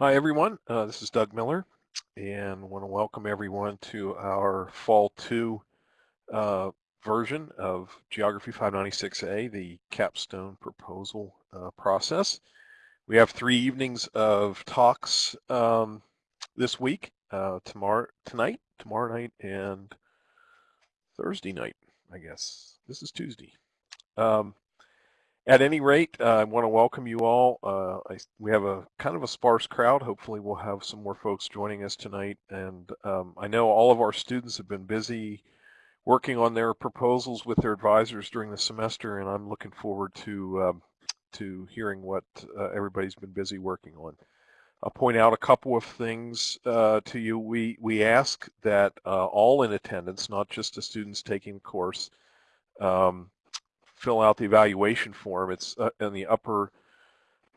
Hi everyone, uh, this is Doug Miller and want to welcome everyone to our Fall 2 uh, version of Geography 596A, the capstone proposal uh, process. We have three evenings of talks um, this week, uh, tomorrow, tonight, tomorrow night, and Thursday night, I guess. This is Tuesday. Um, at any rate, uh, I want to welcome you all. Uh, I, we have a kind of a sparse crowd. Hopefully we'll have some more folks joining us tonight. And um, I know all of our students have been busy working on their proposals with their advisors during the semester, and I'm looking forward to um, to hearing what uh, everybody's been busy working on. I'll point out a couple of things uh, to you. We, we ask that uh, all in attendance, not just the students taking the course, um, fill out the evaluation form. It's uh, in the upper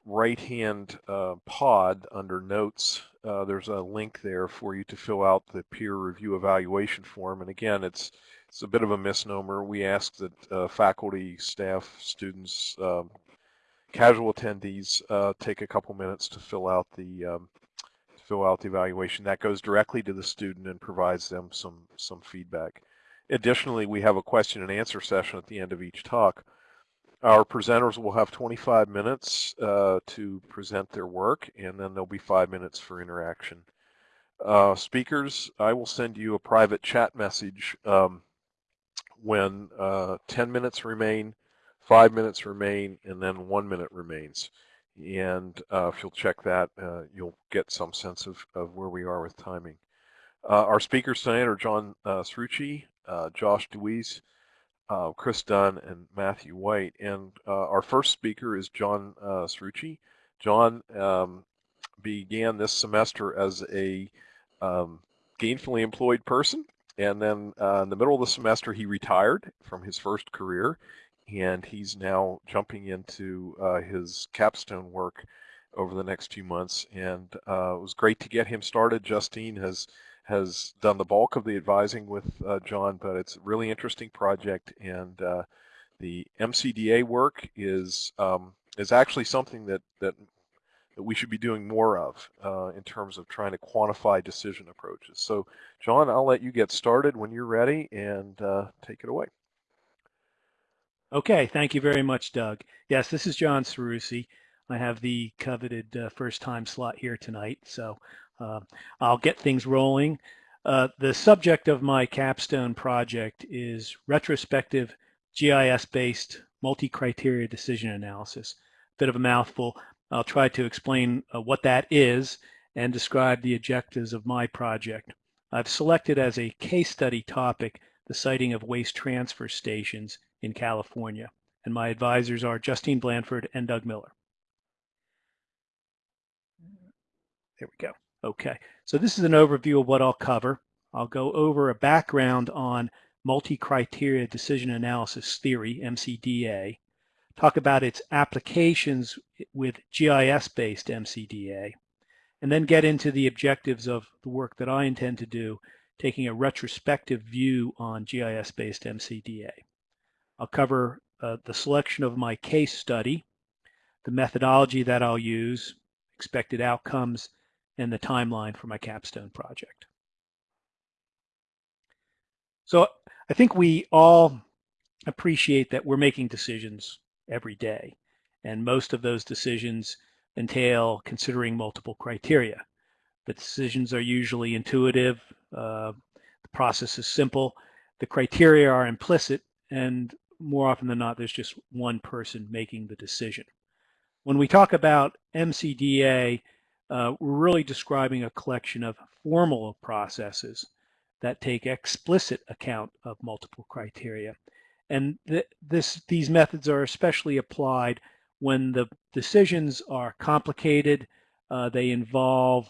right-hand uh, pod under notes. Uh, there's a link there for you to fill out the peer review evaluation form. And again, it's it's a bit of a misnomer. We ask that uh, faculty, staff, students, um, casual attendees uh, take a couple minutes to fill out the um, fill out the evaluation. That goes directly to the student and provides them some some feedback. Additionally, we have a question and answer session at the end of each talk. Our presenters will have 25 minutes uh, to present their work, and then there'll be five minutes for interaction. Uh, speakers, I will send you a private chat message um, when uh, 10 minutes remain, five minutes remain, and then one minute remains. And uh, if you'll check that, uh, you'll get some sense of, of where we are with timing. Uh, our speakers tonight are John uh, Srucci, uh, Josh Deweese, uh, Chris Dunn, and Matthew White. And our first speaker is John uh, Srucci. John um, began this semester as a um, gainfully employed person. And then uh, in the middle of the semester, he retired from his first career. And he's now jumping into uh, his capstone work over the next few months. And uh, it was great to get him started. Justine has has done the bulk of the advising with uh, John, but it's a really interesting project, and uh, the MCDA work is um, is actually something that that that we should be doing more of uh, in terms of trying to quantify decision approaches. So, John, I'll let you get started when you're ready and uh, take it away. Okay, thank you very much, Doug. Yes, this is John Sarusi. I have the coveted uh, first time slot here tonight, so I'll get things rolling. Uh, the subject of my capstone project is retrospective GIS-based multi-criteria decision analysis. Bit of a mouthful. I'll try to explain uh, what that is and describe the objectives of my project. I've selected as a case study topic the siting of waste transfer stations in California, and my advisors are Justine Blanford and Doug Miller. There we go. Okay, so this is an overview of what I'll cover. I'll go over a background on multi-criteria decision analysis theory, MCDA, talk about its applications with GIS-based MCDA, and then get into the objectives of the work that I intend to do, taking a retrospective view on GIS-based MCDA. I'll cover uh, the selection of my case study, the methodology that I'll use, expected outcomes, and the timeline for my capstone project. So I think we all appreciate that we're making decisions every day, and most of those decisions entail considering multiple criteria. The decisions are usually intuitive, uh, the process is simple, the criteria are implicit, and more often than not, there's just one person making the decision. When we talk about MCDA, uh, we're really describing a collection of formal processes that take explicit account of multiple criteria. And th this, these methods are especially applied when the decisions are complicated, uh, they involve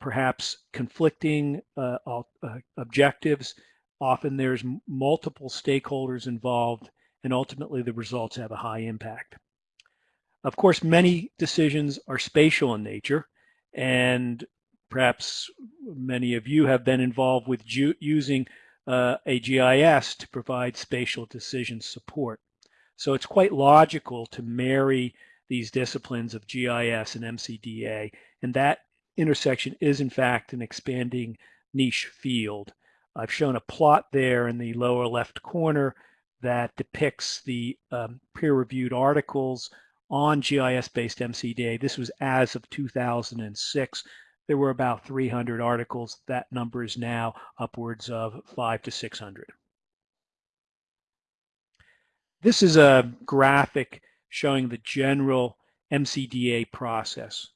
perhaps conflicting uh, uh, objectives. Often there's multiple stakeholders involved, and ultimately the results have a high impact. Of course, many decisions are spatial in nature, and perhaps many of you have been involved with using uh, a GIS to provide spatial decision support. So it's quite logical to marry these disciplines of GIS and MCDA, and that intersection is in fact an expanding niche field. I've shown a plot there in the lower left corner that depicts the um, peer-reviewed articles on GIS-based MCDA. This was as of 2006. There were about 300 articles. That number is now upwards of five to 600. This is a graphic showing the general MCDA process.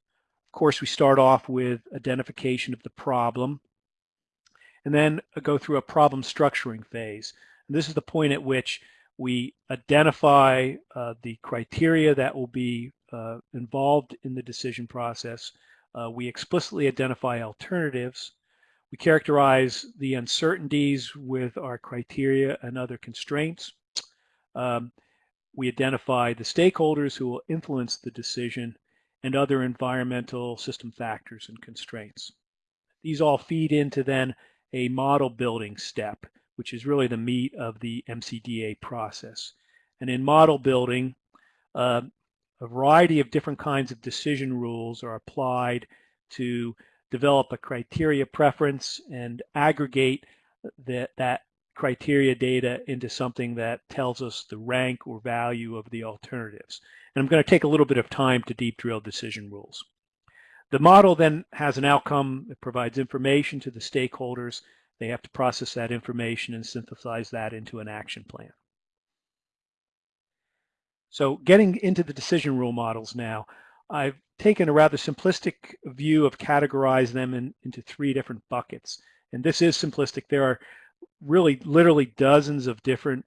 Of course, we start off with identification of the problem and then go through a problem structuring phase. And this is the point at which we identify uh, the criteria that will be uh, involved in the decision process. Uh, we explicitly identify alternatives. We characterize the uncertainties with our criteria and other constraints. Um, we identify the stakeholders who will influence the decision and other environmental system factors and constraints. These all feed into then a model building step, which is really the meat of the MCDA process. And in model building, uh, a variety of different kinds of decision rules are applied to develop a criteria preference and aggregate that, that criteria data into something that tells us the rank or value of the alternatives. And I'm going to take a little bit of time to deep drill decision rules. The model then has an outcome that provides information to the stakeholders. They have to process that information and synthesize that into an action plan. So getting into the decision rule models now, I've taken a rather simplistic view of categorizing them in, into three different buckets. And this is simplistic. There are really literally dozens of different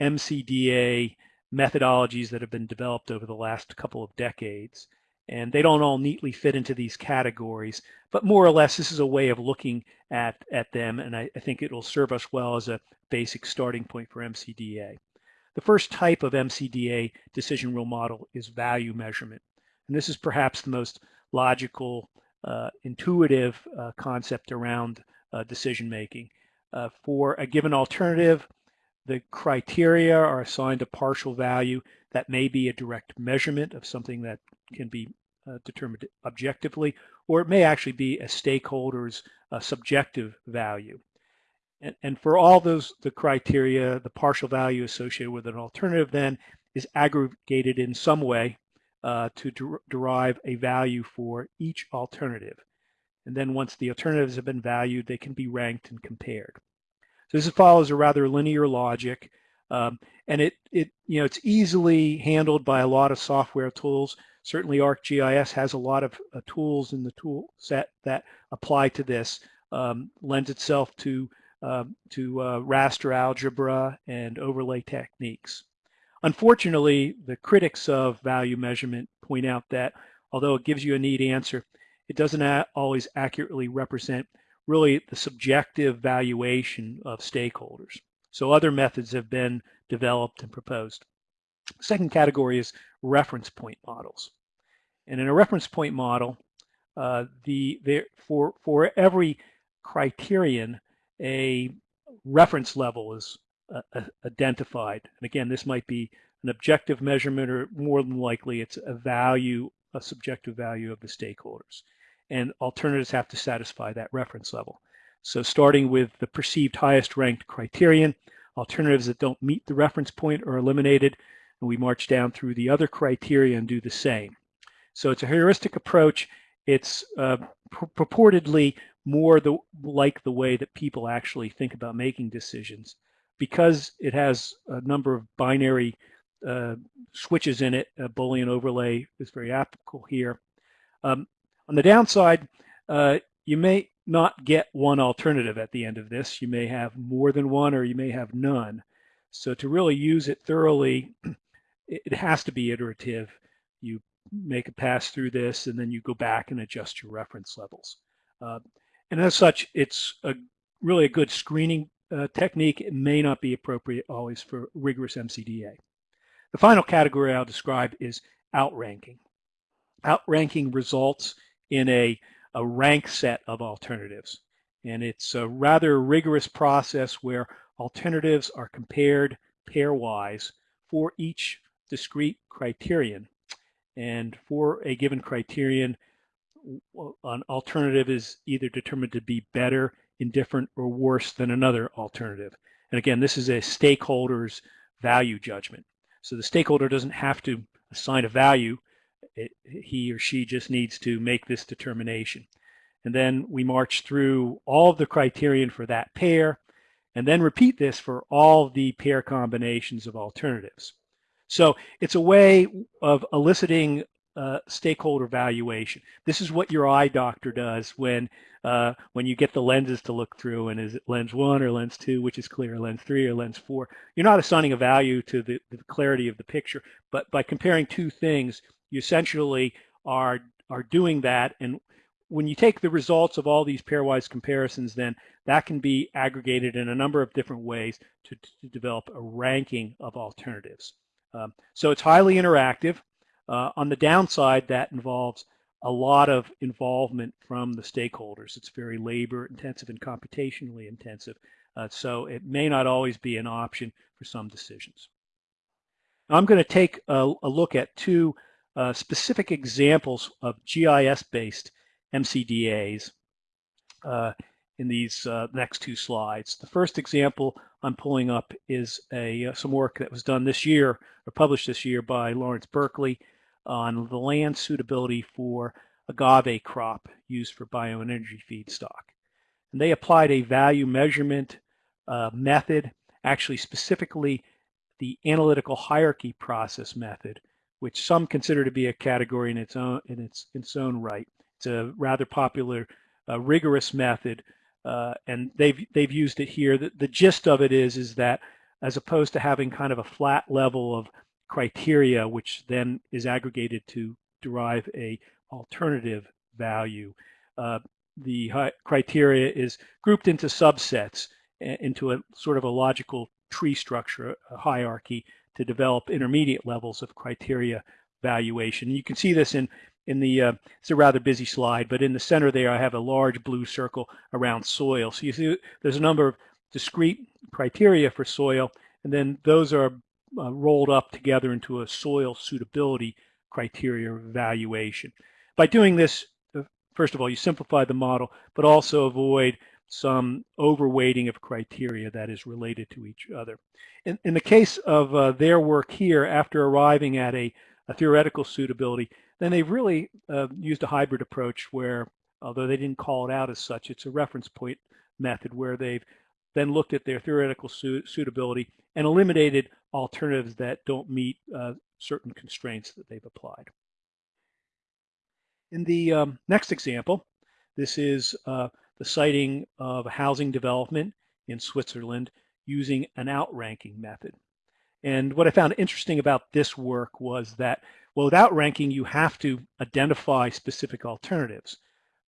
MCDA methodologies that have been developed over the last couple of decades. And they don't all neatly fit into these categories, but more or less this is a way of looking at, at them, and I, I think it will serve us well as a basic starting point for MCDA. The first type of MCDA decision rule model is value measurement. And this is perhaps the most logical, uh, intuitive uh, concept around uh, decision making. Uh, for a given alternative, the criteria are assigned a partial value that may be a direct measurement of something that can be determined objectively, or it may actually be a stakeholder's uh, subjective value. And, and for all those, the criteria, the partial value associated with an alternative then is aggregated in some way uh, to der derive a value for each alternative. And then once the alternatives have been valued, they can be ranked and compared. So this follows a rather linear logic. Um, and it, it, you know, it's easily handled by a lot of software tools. Certainly ArcGIS has a lot of uh, tools in the tool set that apply to this, um, lends itself to, um, to uh, raster algebra and overlay techniques. Unfortunately, the critics of value measurement point out that although it gives you a neat answer, it doesn't always accurately represent really the subjective valuation of stakeholders. So other methods have been developed and proposed. Second category is reference point models. And in a reference point model, uh, the, the, for, for every criterion, a reference level is uh, uh identified. And again, this might be an objective measurement or more than likely it's a value, a subjective value of the stakeholders and alternatives have to satisfy that reference level. So starting with the perceived highest ranked criterion, alternatives that don't meet the reference point are eliminated, and we march down through the other criteria and do the same. So it's a heuristic approach. It's uh, purportedly more the, like the way that people actually think about making decisions. Because it has a number of binary uh, switches in it, a Boolean overlay is very applicable here. Um, on the downside, uh, you may not get one alternative at the end of this. You may have more than one or you may have none. So to really use it thoroughly, it has to be iterative. You make a pass through this and then you go back and adjust your reference levels. Uh, and as such, it's a, really a good screening uh, technique. It may not be appropriate always for rigorous MCDA. The final category I'll describe is outranking. Outranking results in a, a rank set of alternatives. And it's a rather rigorous process where alternatives are compared pairwise for each discrete criterion. And for a given criterion, an alternative is either determined to be better, indifferent, or worse than another alternative. And again, this is a stakeholder's value judgment. So the stakeholder doesn't have to assign a value. It, he or she just needs to make this determination. And then we march through all of the criterion for that pair, and then repeat this for all the pair combinations of alternatives. So it's a way of eliciting uh, stakeholder valuation. This is what your eye doctor does when uh, when you get the lenses to look through and is it lens one or lens two, which is clear, lens three or lens four. You're not assigning a value to the, the clarity of the picture, but by comparing two things, you essentially are are doing that. And when you take the results of all these pairwise comparisons, then that can be aggregated in a number of different ways to, to develop a ranking of alternatives. Um, so it's highly interactive. Uh, on the downside, that involves a lot of involvement from the stakeholders. It's very labor intensive and computationally intensive. Uh, so it may not always be an option for some decisions. I'm going to take a, a look at two uh, specific examples of GIS-based MCDAs uh, in these uh, next two slides. The first example I'm pulling up is a uh, some work that was done this year or published this year by Lawrence Berkeley on the land suitability for agave crop used for bioenergy feedstock. And they applied a value measurement uh, method, actually specifically the analytical hierarchy process method, which some consider to be a category in its own in its, in its own right. It's a rather popular, uh, rigorous method, uh, and they've they've used it here. The, the gist of it is is that as opposed to having kind of a flat level of criteria, which then is aggregated to derive a alternative value. Uh, the criteria is grouped into subsets into a sort of a logical tree structure, a hierarchy to develop intermediate levels of criteria valuation. You can see this in in the, uh, it's a rather busy slide, but in the center there I have a large blue circle around soil. So you see there's a number of discrete criteria for soil, and then those are uh, rolled up together into a soil suitability criteria evaluation. By doing this, uh, first of all, you simplify the model, but also avoid some overweighting of criteria that is related to each other. In, in the case of uh, their work here, after arriving at a, a theoretical suitability, then they've really uh, used a hybrid approach where, although they didn't call it out as such, it's a reference point method where they've then looked at their theoretical su suitability and eliminated alternatives that don't meet uh, certain constraints that they've applied. In the um, next example, this is uh, the siting of a housing development in Switzerland using an outranking method. And what I found interesting about this work was that, well, with outranking, you have to identify specific alternatives.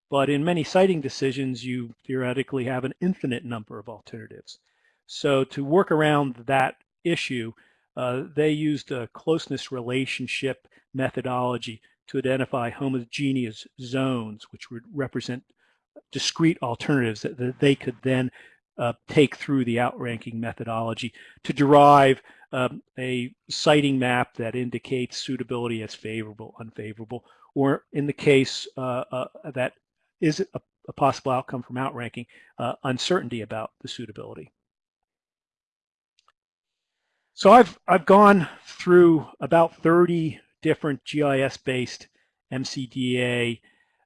But in many siting decisions, you theoretically have an infinite number of alternatives. So to work around that issue, uh, they used a closeness relationship methodology to identify homogeneous zones, which would represent discrete alternatives that, that they could then uh, take through the outranking methodology to derive um, a siting map that indicates suitability as favorable, unfavorable, or in the case uh, uh that is a, a possible outcome from outranking, uh, uncertainty about the suitability. So I've, I've gone through about 30 different GIS-based MCDA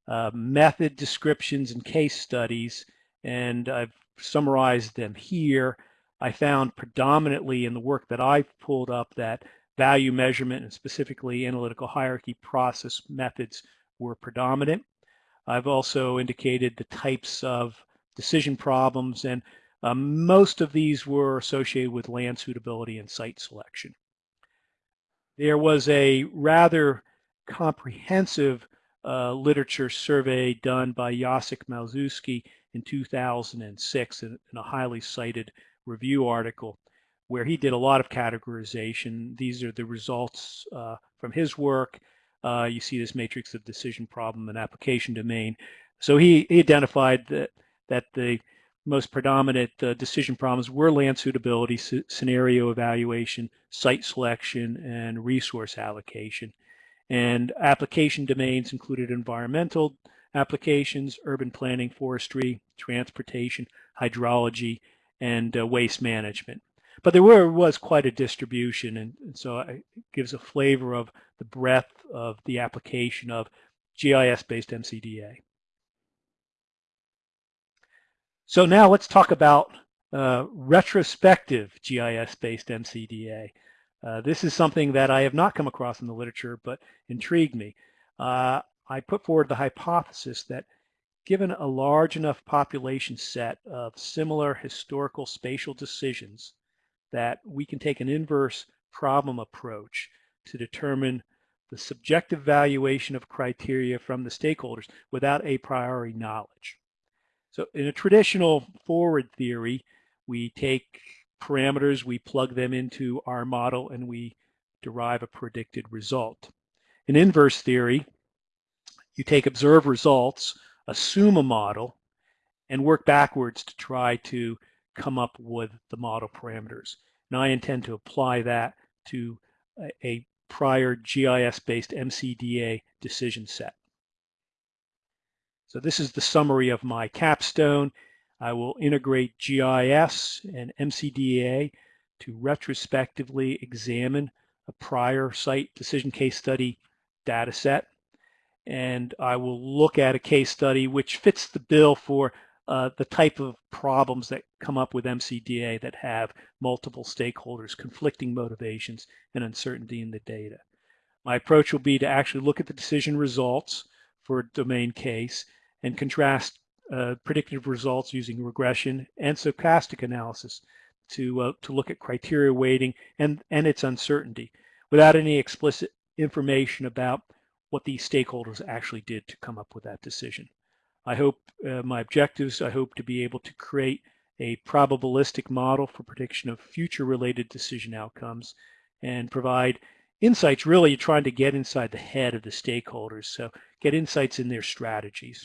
uh, method descriptions and case studies, and I've summarized them here. I found predominantly in the work that I've pulled up that value measurement and specifically analytical hierarchy process methods were predominant. I've also indicated the types of decision problems and um, most of these were associated with land suitability and site selection. There was a rather comprehensive uh, literature survey done by Jacek Malczewski in 2006 in, in, a highly cited review article where he did a lot of categorization. These are the results uh, from his work uh, you see this matrix of decision problem and application domain. So he, he identified that, that the most predominant uh, decision problems were land suitability, scenario evaluation, site selection, and resource allocation. And application domains included environmental applications, urban planning, forestry, transportation, hydrology, and uh, waste management. But there were, was quite a distribution, and, and so it gives a flavor of the breadth of the application of GIS-based MCDA. So now let's talk about uh, retrospective GIS-based MCDA. Uh, this is something that I have not come across in the literature, but intrigued me. Uh, I put forward the hypothesis that given a large enough population set of similar historical spatial decisions, that we can take an inverse problem approach to determine the subjective valuation of criteria from the stakeholders without a priori knowledge. So in a traditional forward theory, we take parameters, we plug them into our model, and we derive a predicted result. In inverse theory, you take observed results, assume a model, and work backwards to try to come up with the model parameters. And I intend to apply that to a, a prior GIS-based MCDA decision set. So this is the summary of my capstone. I will integrate GIS and MCDA to retrospectively examine a prior site decision case study data set. And I will look at a case study which fits the bill for uh, the type of problems that come up with MCDA that have multiple stakeholders, conflicting motivations, and uncertainty in the data. My approach will be to actually look at the decision results for a domain case and contrast uh, predictive results using regression and stochastic analysis to, uh, to look at criteria weighting and, and its uncertainty without any explicit information about what these stakeholders actually did to come up with that decision. I hope uh, my objectives, I hope to be able to create a probabilistic model for prediction of future related decision outcomes and provide insights really trying to get inside the head of the stakeholders. So get insights in their strategies.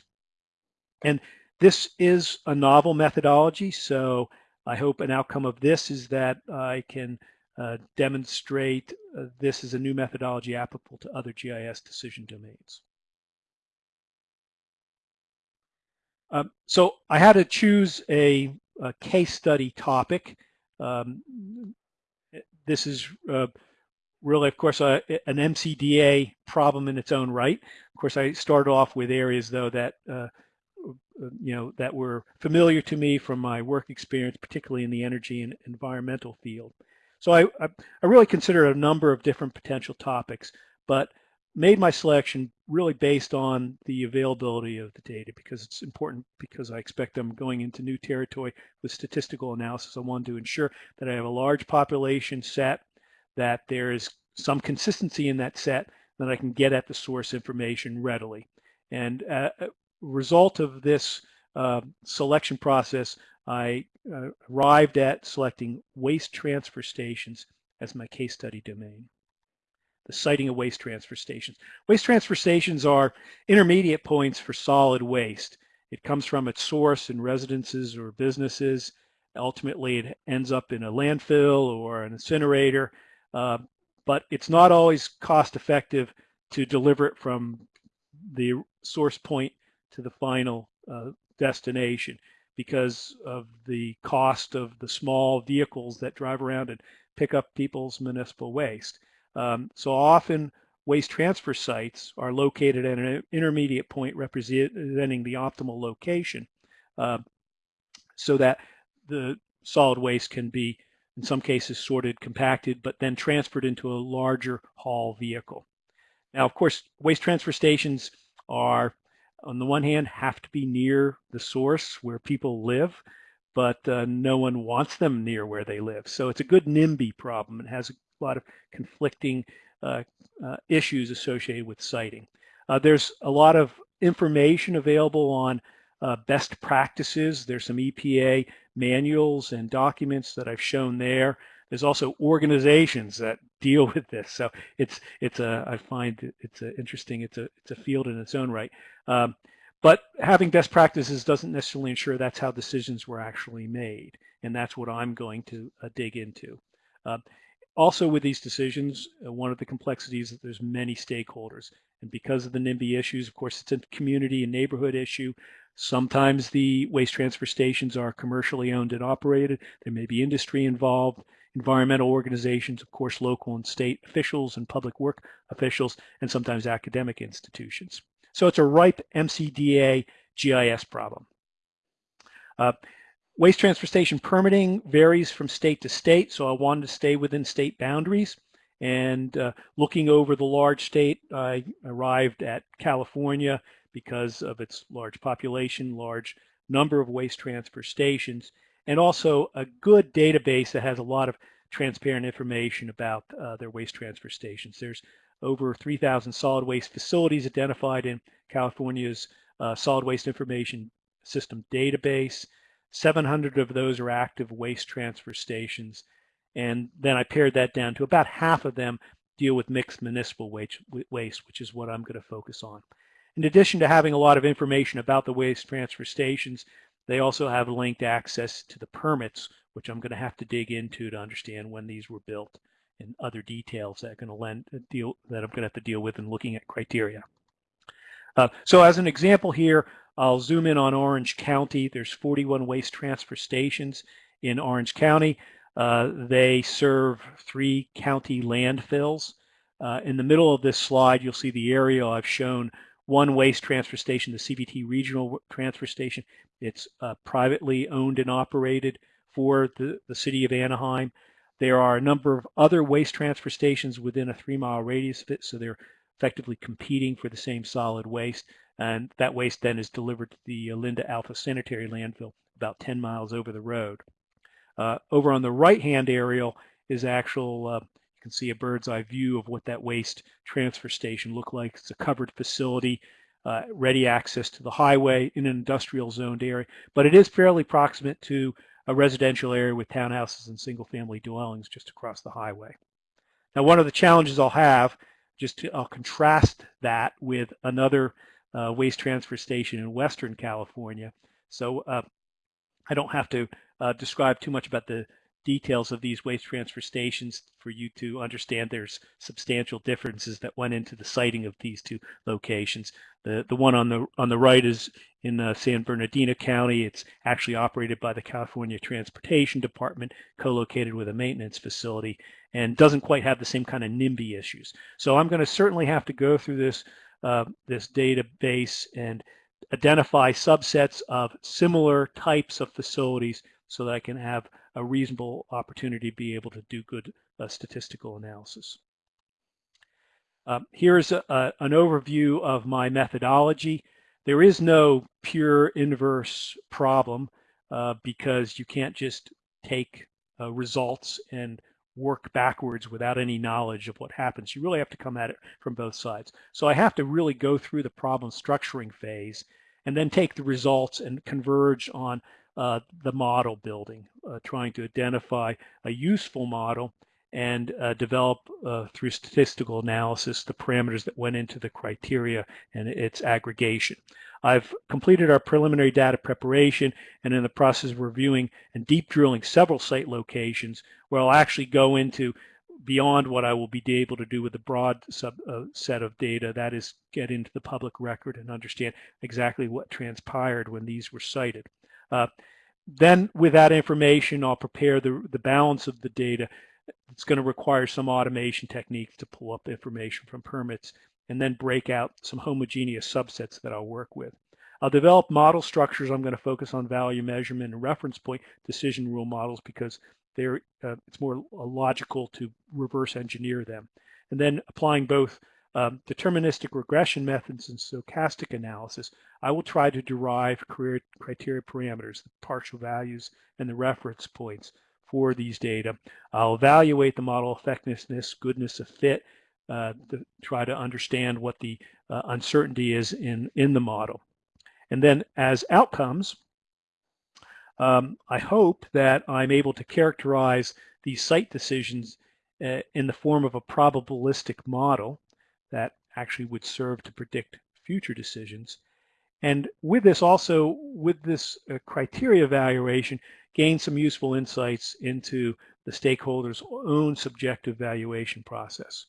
And this is a novel methodology, so I hope an outcome of this is that I can uh, demonstrate uh, this is a new methodology applicable to other GIS decision domains. Um, so I had to choose a, a case study topic. Um, this is uh, really, of course, an MCDA problem in its own right. Of course, I started off with areas, though, that uh, uh, you know, that were familiar to me from my work experience, particularly in the energy and environmental field. So I, I, I really considered a number of different potential topics, but made my selection really based on the availability of the data because it's important because I expect I'm going into new territory with statistical analysis. I want to ensure that I have a large population set, that there is some consistency in that set, that I can get at the source information readily. And uh, result of this uh, selection process, I uh, arrived at selecting waste transfer stations as my case study domain. The siting of waste transfer stations. Waste transfer stations are intermediate points for solid waste. It comes from its source in residences or businesses. Ultimately, it ends up in a landfill or an incinerator, uh, but it's not always cost effective to deliver it from the source point to the final uh, destination because of the cost of the small vehicles that drive around and pick up people's municipal waste. Um, so often waste transfer sites are located at an intermediate point representing the optimal location uh, so that the solid waste can be in some cases sorted, compacted, but then transferred into a larger haul vehicle. Now, of course, waste transfer stations are on the one hand, have to be near the source where people live, but uh, no one wants them near where they live. So it's a good NIMBY problem. It has a lot of conflicting uh, uh, issues associated with siting. Uh, there's a lot of information available on uh, best practices. There's some EPA manuals and documents that I've shown there. There's also organizations that deal with this. So it's it's a I find it's a interesting. It's a it's a field in its own right. Um, but having best practices doesn't necessarily ensure that's how decisions were actually made, and that's what I'm going to uh, dig into. Uh, also with these decisions, uh, one of the complexities is that there's many stakeholders. And because of the NIMBY issues, of course, it's a community and neighborhood issue. Sometimes the waste transfer stations are commercially owned and operated. There may be industry involved, environmental organizations, of course, local and state officials and public work officials, and sometimes academic institutions. So it's a ripe MCDA GIS problem. Uh, waste transfer station permitting varies from state to state, so I wanted to stay within state boundaries. And uh, looking over the large state, I arrived at California because of its large population, large number of waste transfer stations, and also a good database that has a lot of transparent information about uh, their waste transfer stations. There's over 3,000 solid waste facilities identified in California's uh, solid waste information system database. 700 of those are active waste transfer stations. And then I pared that down to about half of them deal with mixed municipal waste, which is what I'm going to focus on. In addition to having a lot of information about the waste transfer stations, they also have linked access to the permits, which I'm going to have to dig into to understand when these were built and other details that, going to lend, uh, deal, that I'm going to have to deal with in looking at criteria. Uh, so as an example here, I'll zoom in on Orange County. There's 41 waste transfer stations in Orange County. Uh, they serve three county landfills. Uh, in the middle of this slide, you'll see the area I've shown one waste transfer station, the CVT Regional Transfer Station. It's uh, privately owned and operated for the, the city of Anaheim. There are a number of other waste transfer stations within a three mile radius of it, so they're effectively competing for the same solid waste. And that waste then is delivered to the Olinda Alpha Sanitary Landfill about 10 miles over the road. Uh, over on the right-hand aerial is actual, uh, you can see a bird's eye view of what that waste transfer station looked like. It's a covered facility, uh, ready access to the highway in an industrial zoned area, but it is fairly proximate to a residential area with townhouses and single family dwellings just across the highway. Now, one of the challenges I'll have, just to, I'll contrast that with another uh, waste transfer station in Western California. So uh, I don't have to uh, describe too much about the details of these waste transfer stations for you to understand there's substantial differences that went into the siting of these two locations. The the one on the on the right is in uh, San Bernardino County. It's actually operated by the California Transportation Department, co-located with a maintenance facility, and doesn't quite have the same kind of NIMBY issues. So I'm going to certainly have to go through this uh, this database and identify subsets of similar types of facilities so that I can have a reasonable opportunity to be able to do good uh, statistical analysis. Um, here's a, a, an overview of my methodology. There is no pure inverse problem uh, because you can't just take uh, results and work backwards without any knowledge of what happens. You really have to come at it from both sides. So I have to really go through the problem structuring phase and then take the results and converge on uh, the model building, uh, trying to identify a useful model and uh, develop uh, through statistical analysis the parameters that went into the criteria and its aggregation. I've completed our preliminary data preparation and in the process of reviewing and deep drilling several site locations where I'll actually go into beyond what I will be able to do with the broad sub, uh, set of data, that is get into the public record and understand exactly what transpired when these were sited. Uh, then with that information, I'll prepare the, the balance of the data. It's going to require some automation techniques to pull up information from permits and then break out some homogeneous subsets that I'll work with. I'll develop model structures. I'm going to focus on value measurement and reference point decision rule models because they're, uh, it's more logical to reverse engineer them. And then applying both um, deterministic regression methods and stochastic analysis, I will try to derive career criteria parameters, the partial values and the reference points for these data. I'll evaluate the model effectiveness, goodness of fit, uh, to try to understand what the uh, uncertainty is in, in the model. And then as outcomes, um, I hope that I'm able to characterize these site decisions uh, in the form of a probabilistic model that actually would serve to predict future decisions. And with this also, with this uh, criteria evaluation, gain some useful insights into the stakeholders' own subjective valuation process.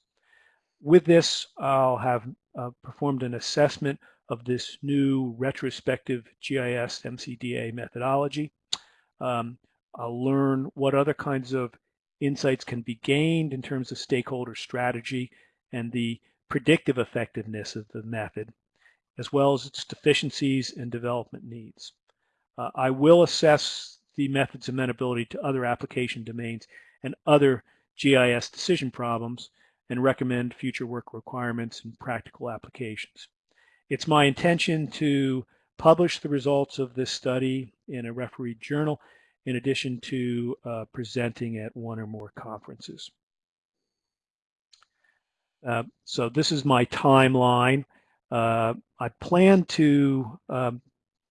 With this, I'll have uh, performed an assessment of this new retrospective GIS MCDA methodology. Um, I'll learn what other kinds of insights can be gained in terms of stakeholder strategy and the predictive effectiveness of the method, as well as its deficiencies and development needs. Uh, I will assess the method's amenability to other application domains and other GIS decision problems and recommend future work requirements and practical applications. It's my intention to publish the results of this study in a refereed journal in addition to uh, presenting at one or more conferences. Uh, so this is my timeline. Uh, I plan to um,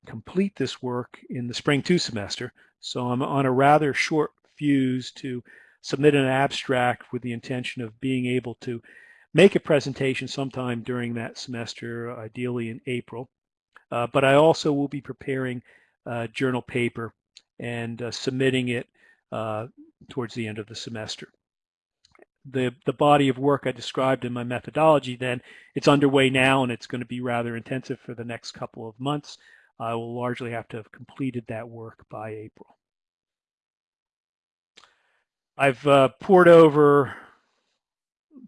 complete this work in the spring two semester. So I'm on a rather short fuse to submit an abstract with the intention of being able to make a presentation sometime during that semester, ideally in April. Uh, but I also will be preparing a journal paper and uh, submitting it uh, towards the end of the semester. The, the body of work I described in my methodology then, it's underway now and it's going to be rather intensive for the next couple of months. I will largely have to have completed that work by April. I've uh, pored over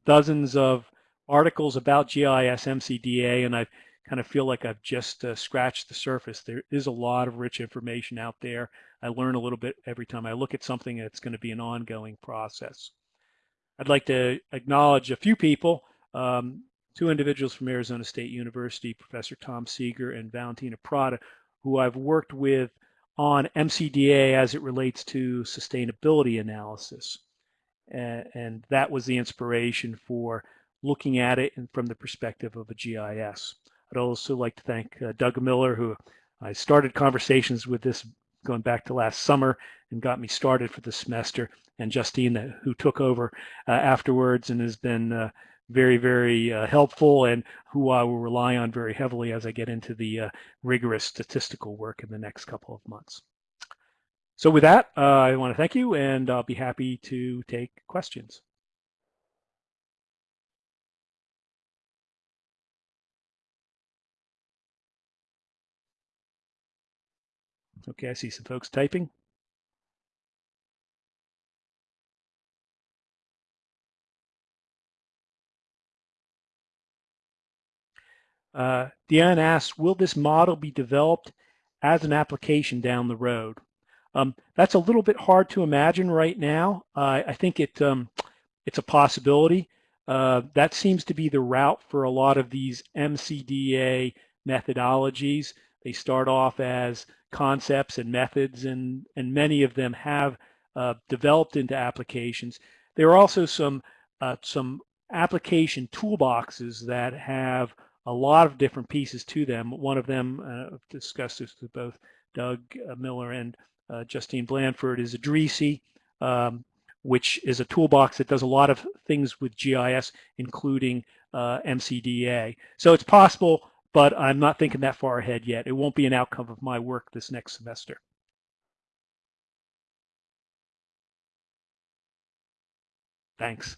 dozens of articles about GIS MCDA and I kind of feel like I've just uh, scratched the surface. There is a lot of rich information out there. I learn a little bit every time I look at something that's going to be an ongoing process. I'd like to acknowledge a few people, um, two individuals from Arizona State University, Professor Tom Seager and Valentina Prado, who I've worked with on MCDA as it relates to sustainability analysis. And, and that was the inspiration for looking at it from the perspective of a GIS. I'd also like to thank uh, Doug Miller, who I started conversations with this going back to last summer and got me started for the semester, and Justine, who took over uh, afterwards and has been uh, very, very uh, helpful and who I will rely on very heavily as I get into the uh, rigorous statistical work in the next couple of months. So with that, uh, I want to thank you and I'll be happy to take questions. Okay, I see some folks typing. Uh, Diane asks, will this model be developed as an application down the road? Um, that's a little bit hard to imagine right now. Uh, I think it um, it's a possibility. Uh, that seems to be the route for a lot of these MCDA methodologies. They start off as concepts and methods, and, and many of them have uh, developed into applications. There are also some, uh, some application toolboxes that have a lot of different pieces to them. One of them, uh, I've discussed this with both Doug uh, Miller and uh, Justine Blanford, is IDRISI, um, which is a toolbox that does a lot of things with GIS, including uh, MCDA. So it's possible, but I'm not thinking that far ahead yet. It won't be an outcome of my work this next semester. Thanks.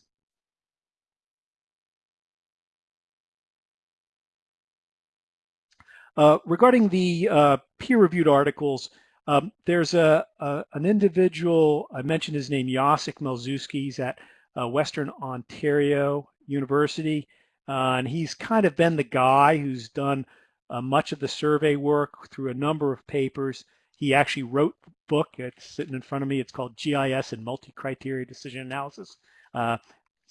Uh, regarding the uh, peer-reviewed articles, um, there's a, a, an individual, I mentioned his name, Jacek Malczewski, he's at uh, Western Ontario University, uh, and he's kind of been the guy who's done uh, much of the survey work through a number of papers. He actually wrote the book, it's sitting in front of me, it's called GIS and Multi-Criteria Decision Analysis.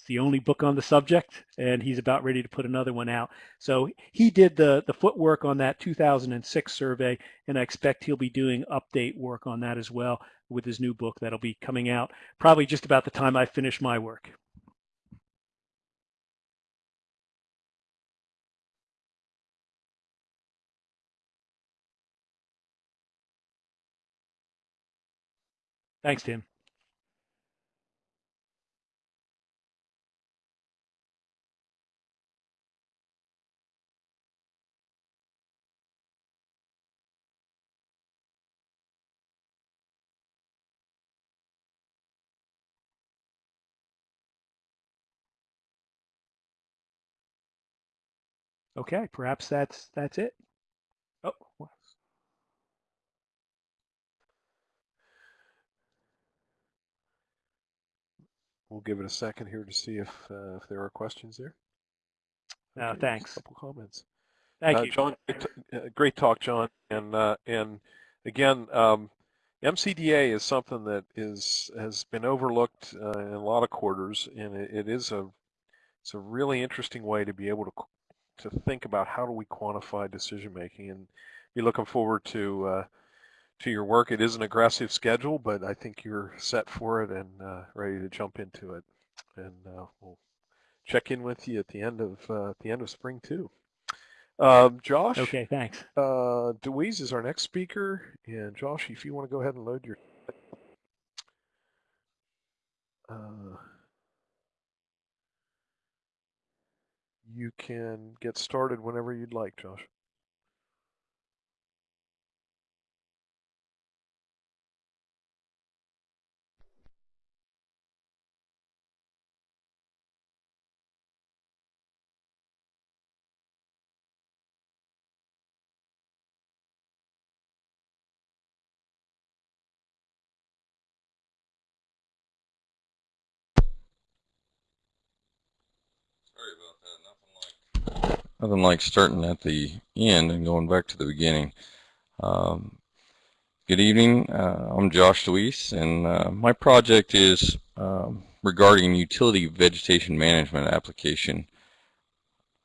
It's the only book on the subject, and he's about ready to put another one out. So he did the, the footwork on that 2006 survey, and I expect he'll be doing update work on that as well with his new book that'll be coming out probably just about the time I finish my work. Thanks, Tim. Okay, perhaps that's that's it. Oh, We'll give it a second here to see if uh, if there are questions there. Okay, just thanks. A couple comments. thank Uh, you. John. Great, uh, great talk, John. And uh, and again, um, MCDA is something that is has been overlooked uh, in a lot of quarters, and it, it is a it's a really interesting way to be able to to think about how do we quantify decision making, and be looking forward to uh, to your work. It is an aggressive schedule, but I think you're set for it and uh, ready to jump into it. And uh, we'll check in with you at the end of uh, at the end of spring too. Um, Josh, Okay, thanks. uh, Deweese is our next speaker, and Josh, if you want to go ahead and load your. Uh, you can get started whenever you'd like, Josh. Nothing like starting at the end and going back to the beginning. Um, good evening. Uh, I'm Josh Deweese, and uh, my project is um, regarding utility vegetation management application.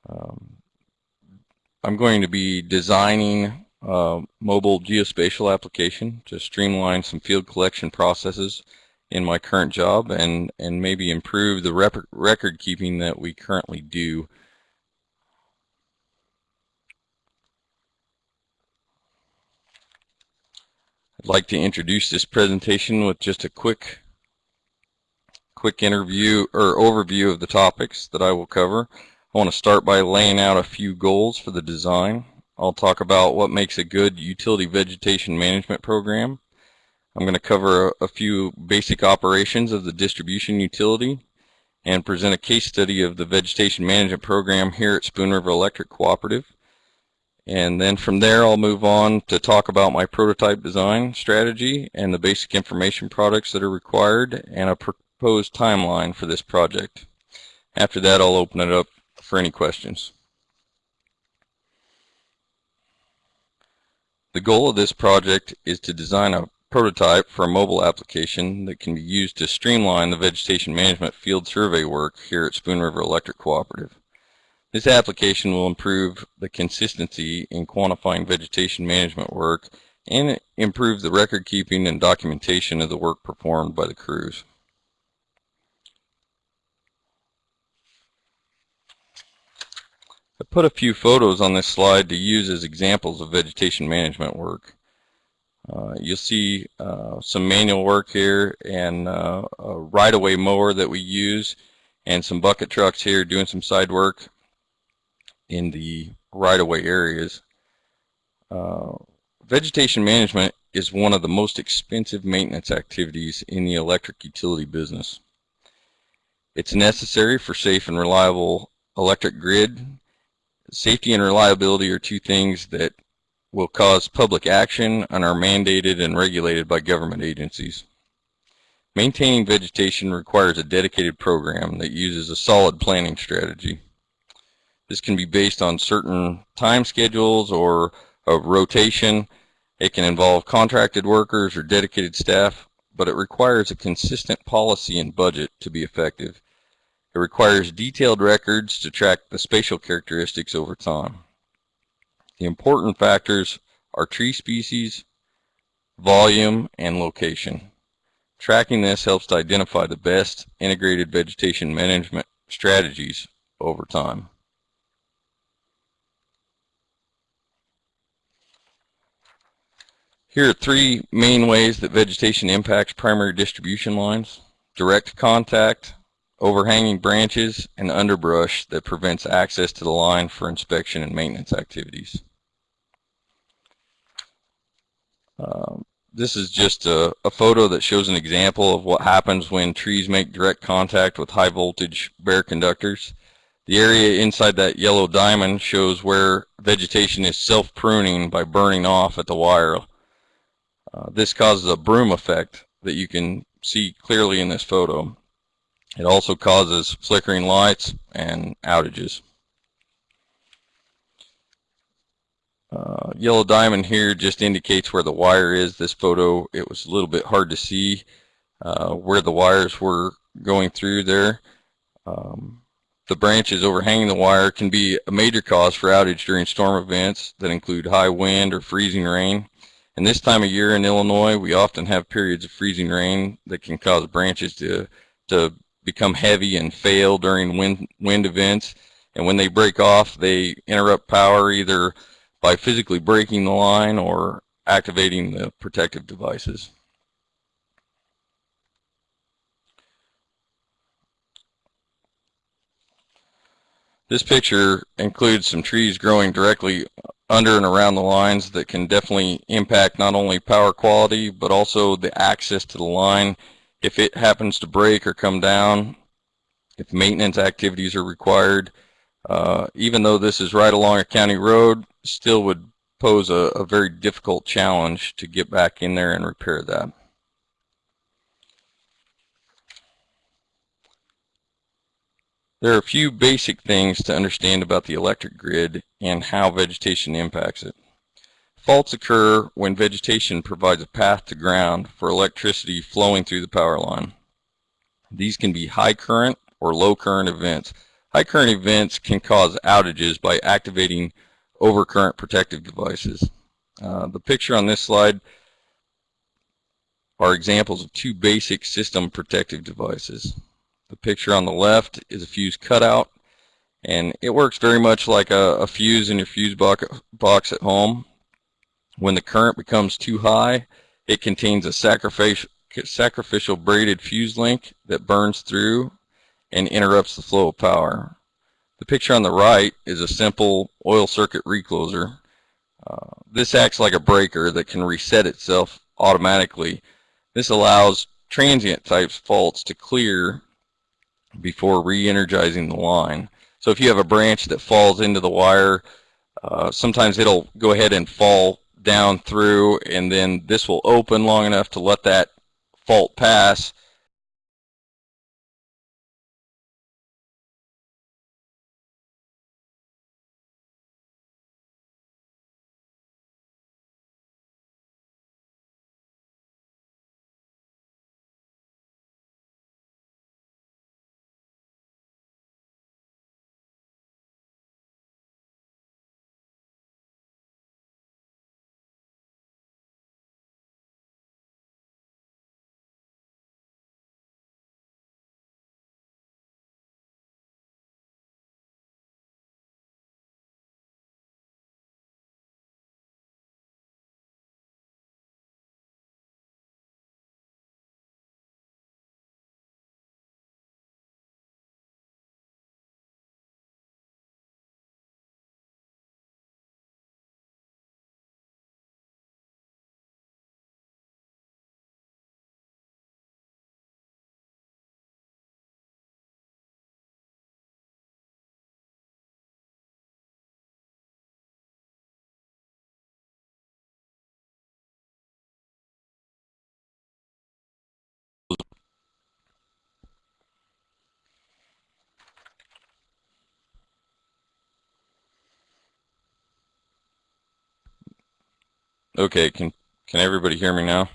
Um, I'm going to be designing a mobile geospatial application to streamline some field collection processes in my current job and, and maybe improve the record keeping that we currently do. Like to introduce this presentation with just a quick quick interview or overview of the topics that I will cover. I want to start by laying out a few goals for the design. I'll talk about what makes a good utility vegetation management program. I'm going to cover a, a few basic operations of the distribution utility and present a case study of the vegetation management program here at Spoon River Electric Cooperative. And then from there, I'll move on to talk about my prototype design strategy and the basic information products that are required and a proposed timeline for this project. After that, I'll open it up for any questions. The goal of this project is to design a prototype for a mobile application that can be used to streamline the vegetation management field survey work here at Spoon River Electric Cooperative. This application will improve the consistency in quantifying vegetation management work and improve the record keeping and documentation of the work performed by the crews. I put a few photos on this slide to use as examples of vegetation management work. Uh, you'll see uh, some manual work here and uh, a right-of-way mower that we use and some bucket trucks here doing some side work in the right-of-way areas. Uh, vegetation management is one of the most expensive maintenance activities in the electric utility business. It's necessary for safe and reliable electric grid. Safety and reliability are two things that will cause public action and are mandated and regulated by government agencies. Maintaining vegetation requires a dedicated program that uses a solid planning strategy. This can be based on certain time schedules or a rotation. It can involve contracted workers or dedicated staff, but it requires a consistent policy and budget to be effective. It requires detailed records to track the spatial characteristics over time. The important factors are tree species, volume, and location. Tracking this helps to identify the best integrated vegetation management strategies over time. Here are three main ways that vegetation impacts primary distribution lines. Direct contact, overhanging branches, and underbrush that prevents access to the line for inspection and maintenance activities. Um, this is just a, a, photo that shows an example of what happens when trees make direct contact with high voltage bare conductors. The area inside that yellow diamond shows where vegetation is self-pruning by burning off at the wire. Uh, this causes a broom effect that you can see clearly in this photo. It also causes flickering lights and outages. Uh, yellow diamond here just indicates where the wire is. This photo, it was a little bit hard to see uh, where the wires were going through there. Um, the branches overhanging the wire can be a major cause for outage during storm events that include high wind or freezing rain. And this time of year in Illinois, we often have periods of freezing rain that can cause branches to, to become heavy and fail during wind, wind events. And when they break off, they interrupt power either by physically breaking the line or activating the protective devices. This picture includes some trees growing directly under and around the lines that can definitely impact not only power quality but also the access to the line if it happens to break or come down, if maintenance activities are required. Uh, even though this is right along a county road, still would pose a, a very difficult challenge to get back in there and repair that. There are a few basic things to understand about the electric grid and how vegetation impacts it. Faults occur when vegetation provides a path to ground for electricity flowing through the power line. These can be high current or low current events. High current events can cause outages by activating overcurrent protective devices. Uh, the picture on this slide are examples of two basic system protective devices. The picture on the left is a fuse cutout and it works very much like a, a fuse in your fuse box at home. When the current becomes too high, it contains a sacrificial, sacrificial braided fuse link that burns through and interrupts the flow of power. The picture on the right is a simple oil circuit recloser. Uh, this acts like a breaker that can reset itself automatically. This allows transient type faults to clear before re-energizing the line. So if you have a branch that falls into the wire, uh, sometimes it'll go ahead and fall down through and then this will open long enough to let that fault pass Okay, can can everybody hear me now?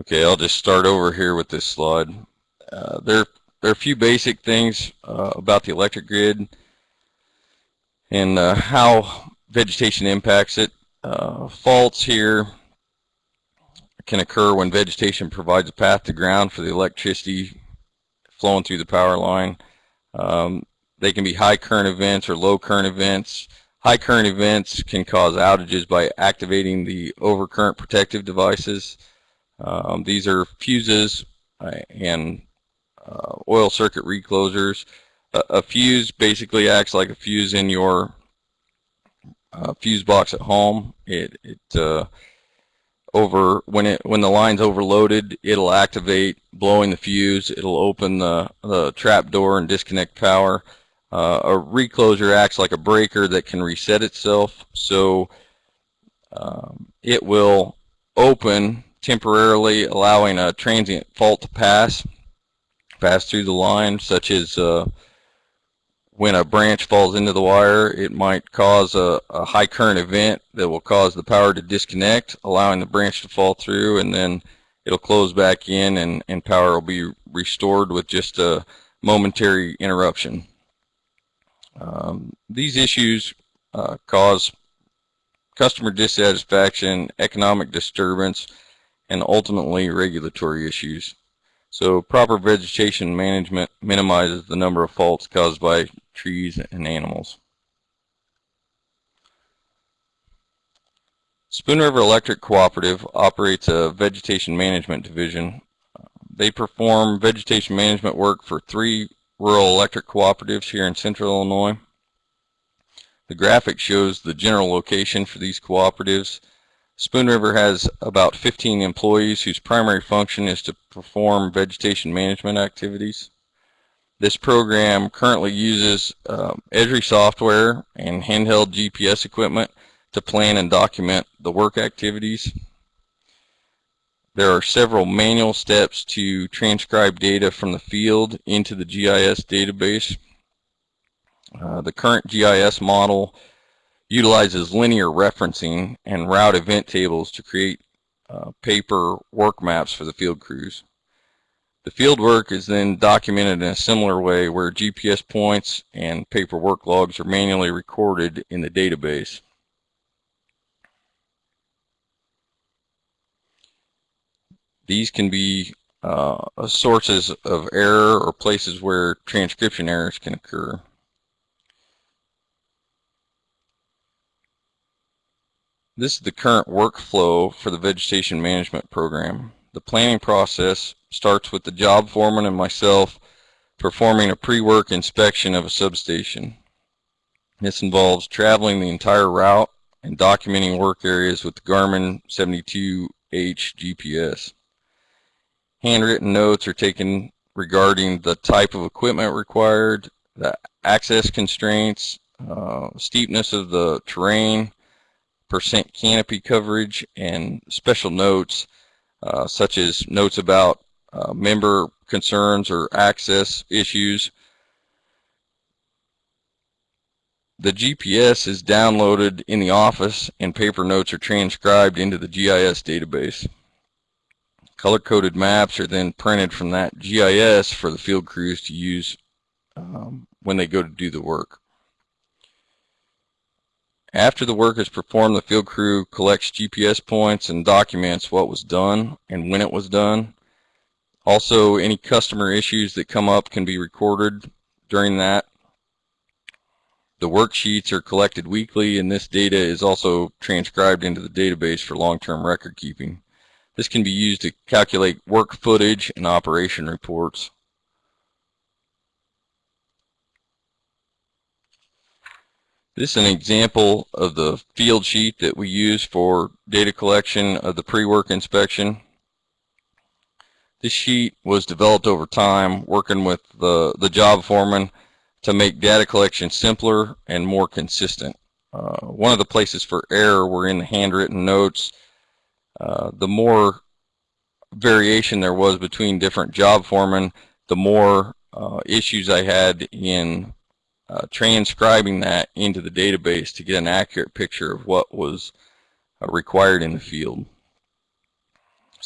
Okay, I'll just start over here with this slide. Uh, there, there are a few basic things uh, about the electric grid and uh, how vegetation impacts it. Uh, faults here can occur when vegetation provides a path to ground for the electricity flowing through the power line. Um, they can be high current events or low current events. High current events can cause outages by activating the overcurrent protective devices. Um, these are fuses uh, and uh, oil circuit reclosers. A, a, fuse basically acts like a fuse in your uh, fuse box at home. It, it uh, over when it when the line's overloaded, it'll activate blowing the fuse. It'll open the the trap door and disconnect power. Uh, a recloser acts like a breaker that can reset itself, so um, it will open temporarily, allowing a transient fault to pass pass through the line, such as uh, when a branch falls into the wire, it might cause a, a, high current event that will cause the power to disconnect, allowing the branch to fall through, and then it'll close back in and, and power will be restored with just a momentary interruption. Um, these issues uh, cause customer dissatisfaction, economic disturbance, and ultimately regulatory issues. So proper vegetation management minimizes the number of faults caused by trees and animals. Spoon River Electric Cooperative operates a vegetation management division. They perform vegetation management work for three rural electric cooperatives here in central Illinois. The graphic shows the general location for these cooperatives Spoon River has about 15 employees whose primary function is to perform vegetation management activities. This program currently uses um, Esri software and handheld GPS equipment to plan and document the work activities. There are several manual steps to transcribe data from the field into the GIS database. Uh, the current GIS model utilizes linear referencing and route event tables to create uh, paper work maps for the field crews. The field work is then documented in a similar way where GPS points and paper work logs are manually recorded in the database. These can be uh, sources of error or places where transcription errors can occur. This is the current workflow for the vegetation management program. The planning process starts with the job foreman and myself performing a pre-work inspection of a substation. This involves traveling the entire route and documenting work areas with the Garmin 72H GPS. Handwritten notes are taken regarding the type of equipment required, the access constraints, uh, steepness of the terrain, percent canopy coverage and special notes uh, such as notes about uh, member concerns or access issues. The GPS is downloaded in the office and paper notes are transcribed into the GIS database. Color-coded maps are then printed from that GIS for the field crews to use um, when they go to do the work. After the work is performed, the field crew collects GPS points and documents what was done and when it was done. Also, any customer issues that come up can be recorded during that. The worksheets are collected weekly and this data is also transcribed into the database for long-term record keeping. This can be used to calculate work footage and operation reports. This is an example of the field sheet that we use for data collection of the pre-work inspection. This sheet was developed over time working with the, the job foreman to make data collection simpler and more consistent. Uh, one of the places for error were in the handwritten notes. Uh, the more variation there was between different job foremen, the more uh, issues I had in uh, transcribing that into the database to get an accurate picture of what was uh, required in the field.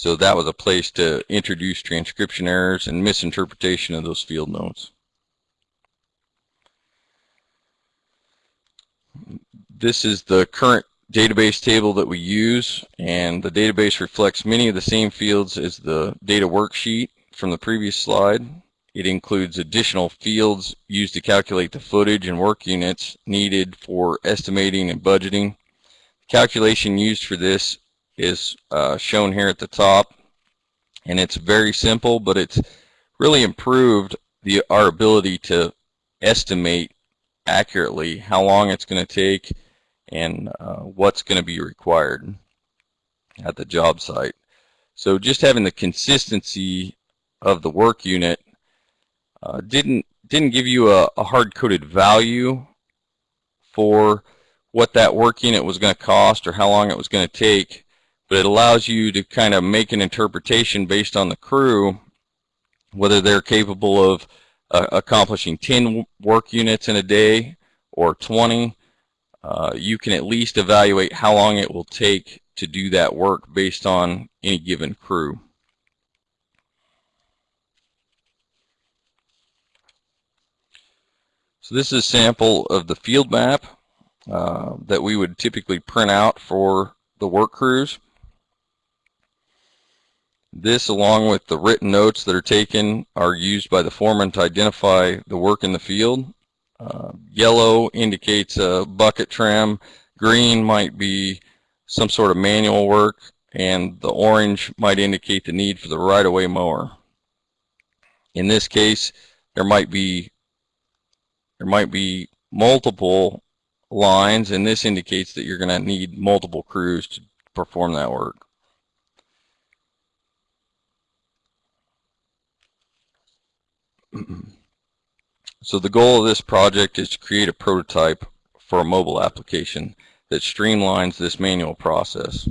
So that was a place to introduce transcription errors and misinterpretation of those field notes. This is the current database table that we use and the database reflects many of the same fields as the data worksheet from the previous slide. It includes additional fields used to calculate the footage and work units needed for estimating and budgeting. The calculation used for this is uh, shown here at the top and it's very simple but it's really improved the our ability to estimate accurately how long it's going to take and uh, what's going to be required. at the job site. So just having the consistency of the work unit uh, didn't didn't give you a, a hard-coded value for what that work unit was going to cost or how long it was going to take, but it allows you to kind of make an interpretation based on the crew, whether they're capable of uh, accomplishing 10 work units in a day or 20. Uh, you can at least evaluate how long it will take to do that work based on any given crew. So this is a sample of the field map uh, that we would typically print out for the work crews. This, along with the written notes that are taken, are used by the foreman to identify the work in the field. Uh, yellow indicates a bucket trim. Green might be some sort of manual work. And the orange might indicate the need for the right-of-way mower. In this case, there might be there might be multiple lines, and this indicates that you're going to need multiple crews to perform that work. so the goal of this project is to create a prototype for a mobile application that streamlines this manual process.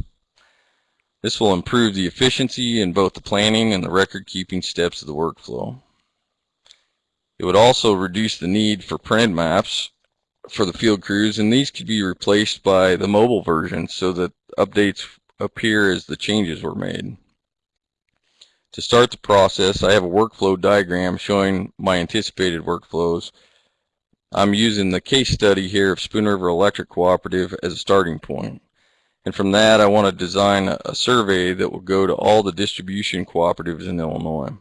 This will improve the efficiency in both the planning and the record keeping steps of the workflow. It would also reduce the need for printed maps for the field crews and these could be replaced by the mobile version so that updates appear as the changes were made. To start the process, I have a workflow diagram showing my anticipated workflows. I'm using the case study here of Spoon River Electric Cooperative as a starting point. And from that, I want to design a survey that will go to all the distribution cooperatives in Illinois.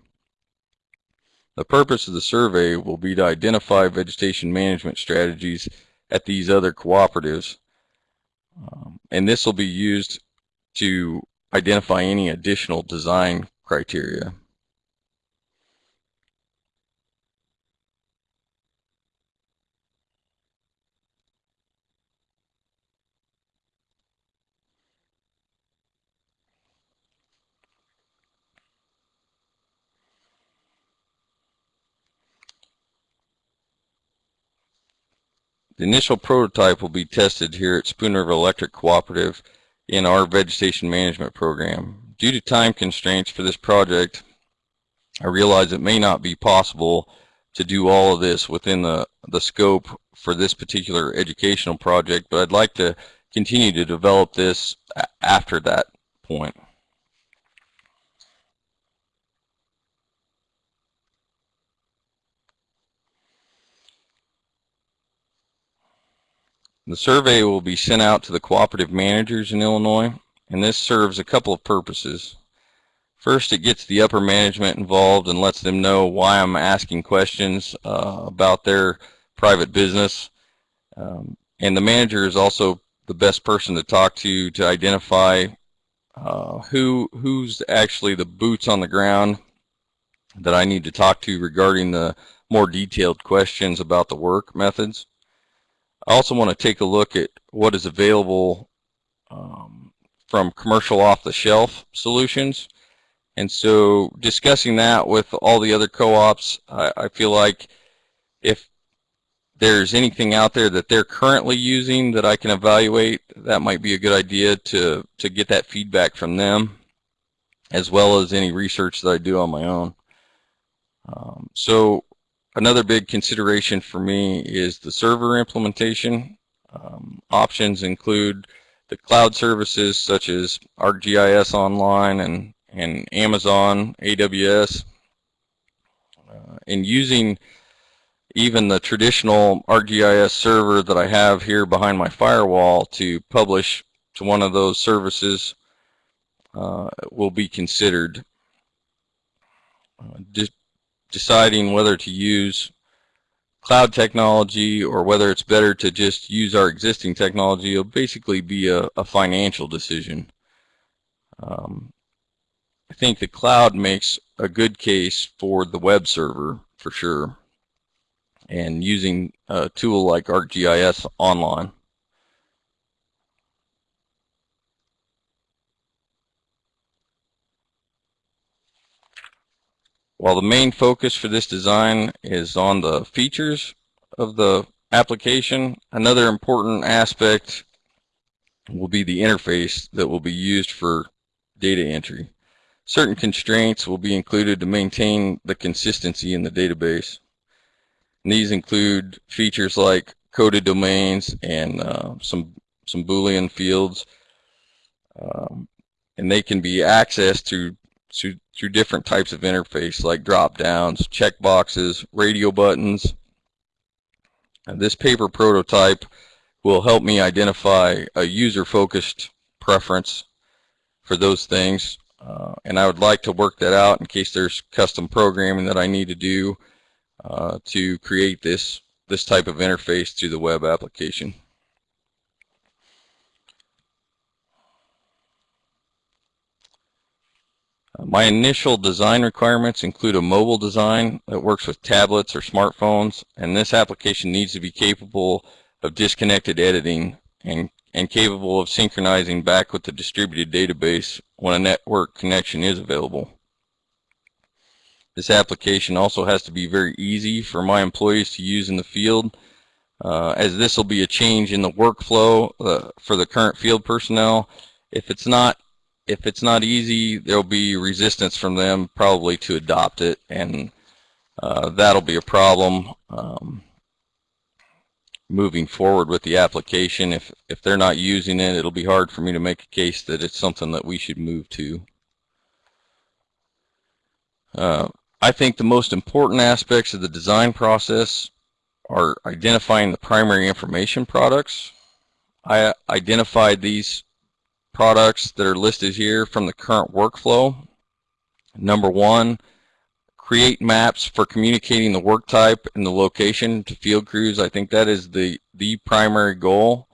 The purpose of the survey will be to identify vegetation management strategies at these other cooperatives. Um, and this will be used to identify any additional design criteria. The initial prototype will be tested here at Spoon River Electric Cooperative in our vegetation management program. Due to time constraints for this project, I realize it may not be possible to do all of this within the, the scope for this particular educational project, but I'd like to continue to develop this after that point. The survey will be sent out to the cooperative managers in Illinois and this serves a couple of purposes. First, it gets the upper management involved and lets them know why I'm asking questions uh, about their private business. Um, and the manager is also the best person to talk to to identify uh, who who's actually the boots on the ground that I need to talk to regarding the more detailed questions about the work methods. I also want to take a look at what is available um, from commercial off-the-shelf solutions. And so discussing that with all the other co-ops, I, I, feel like if there's anything out there that they're currently using that I can evaluate, that might be a good idea to, to get that feedback from them, as well as any research that I do on my own. Um, so another big consideration for me is the server implementation. Um, options include the cloud services such as ArcGIS Online and, and Amazon AWS, uh, and using even the traditional ArcGIS server that I have here behind my firewall to publish to one of those services uh, will be considered. Uh, de deciding whether to use cloud technology or whether it's better to just use our existing technology will basically be a, a financial decision. Um, I think the cloud makes a good case for the web server for sure and using a tool like ArcGIS online. While the main focus for this design is on the features of the application, another important aspect will be the interface that will be used for data entry. Certain constraints will be included to maintain the consistency in the database. And these include features like coded domains and uh, some some Boolean fields, um, and they can be accessed through, through through different types of interface like drop downs, check boxes, radio buttons. And this paper prototype will help me identify a user-focused preference for those things. Uh, and I would like to work that out in case there's custom programming that I need to do uh, to create this this type of interface to the web application. Uh, My initial design requirements include a mobile design that works with tablets or smartphones, and this application needs to be capable of disconnected editing and, and capable of synchronizing back with the distributed database when a network connection is available. This application also has to be very easy for my employees to use in the field, uh, as this will be a change in the workflow uh, for the current field personnel. If it's not if it's not easy, there'll be resistance from them probably to adopt it, and uh, that'll be a problem um, moving forward with the application. If if they're not using it, it'll be hard for me to make a case that it's something that we should move to. Uh, I think the most important aspects of the design process are identifying the primary information products. I identified these products that are listed here from the current workflow. Number one, create maps for communicating the work type and the location to field crews. I think that is the, the primary goal.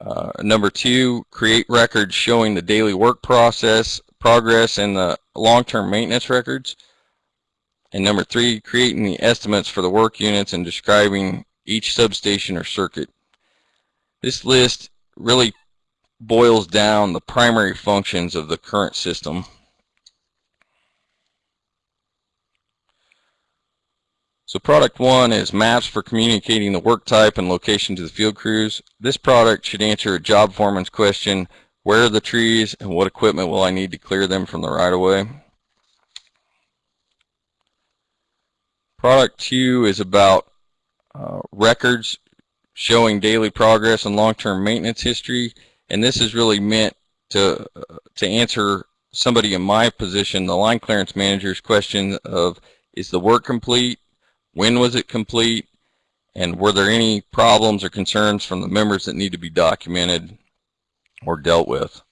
Uh, number two, create records showing the daily work process, progress, and the long-term maintenance records. And number three, creating the estimates for the work units and describing each substation or circuit. This list really boils down the primary functions of the current system. So product one is maps for communicating the work type and location to the field crews. This product should answer a job foreman's question, where are the trees and what equipment will I need to clear them from the right of way? Product two is about uh, records showing daily progress and long-term maintenance history and this is really meant to to answer somebody in my position, the line clearance manager's question of is the work complete, when was it complete, and were there any problems or concerns from the members that need to be documented or dealt with.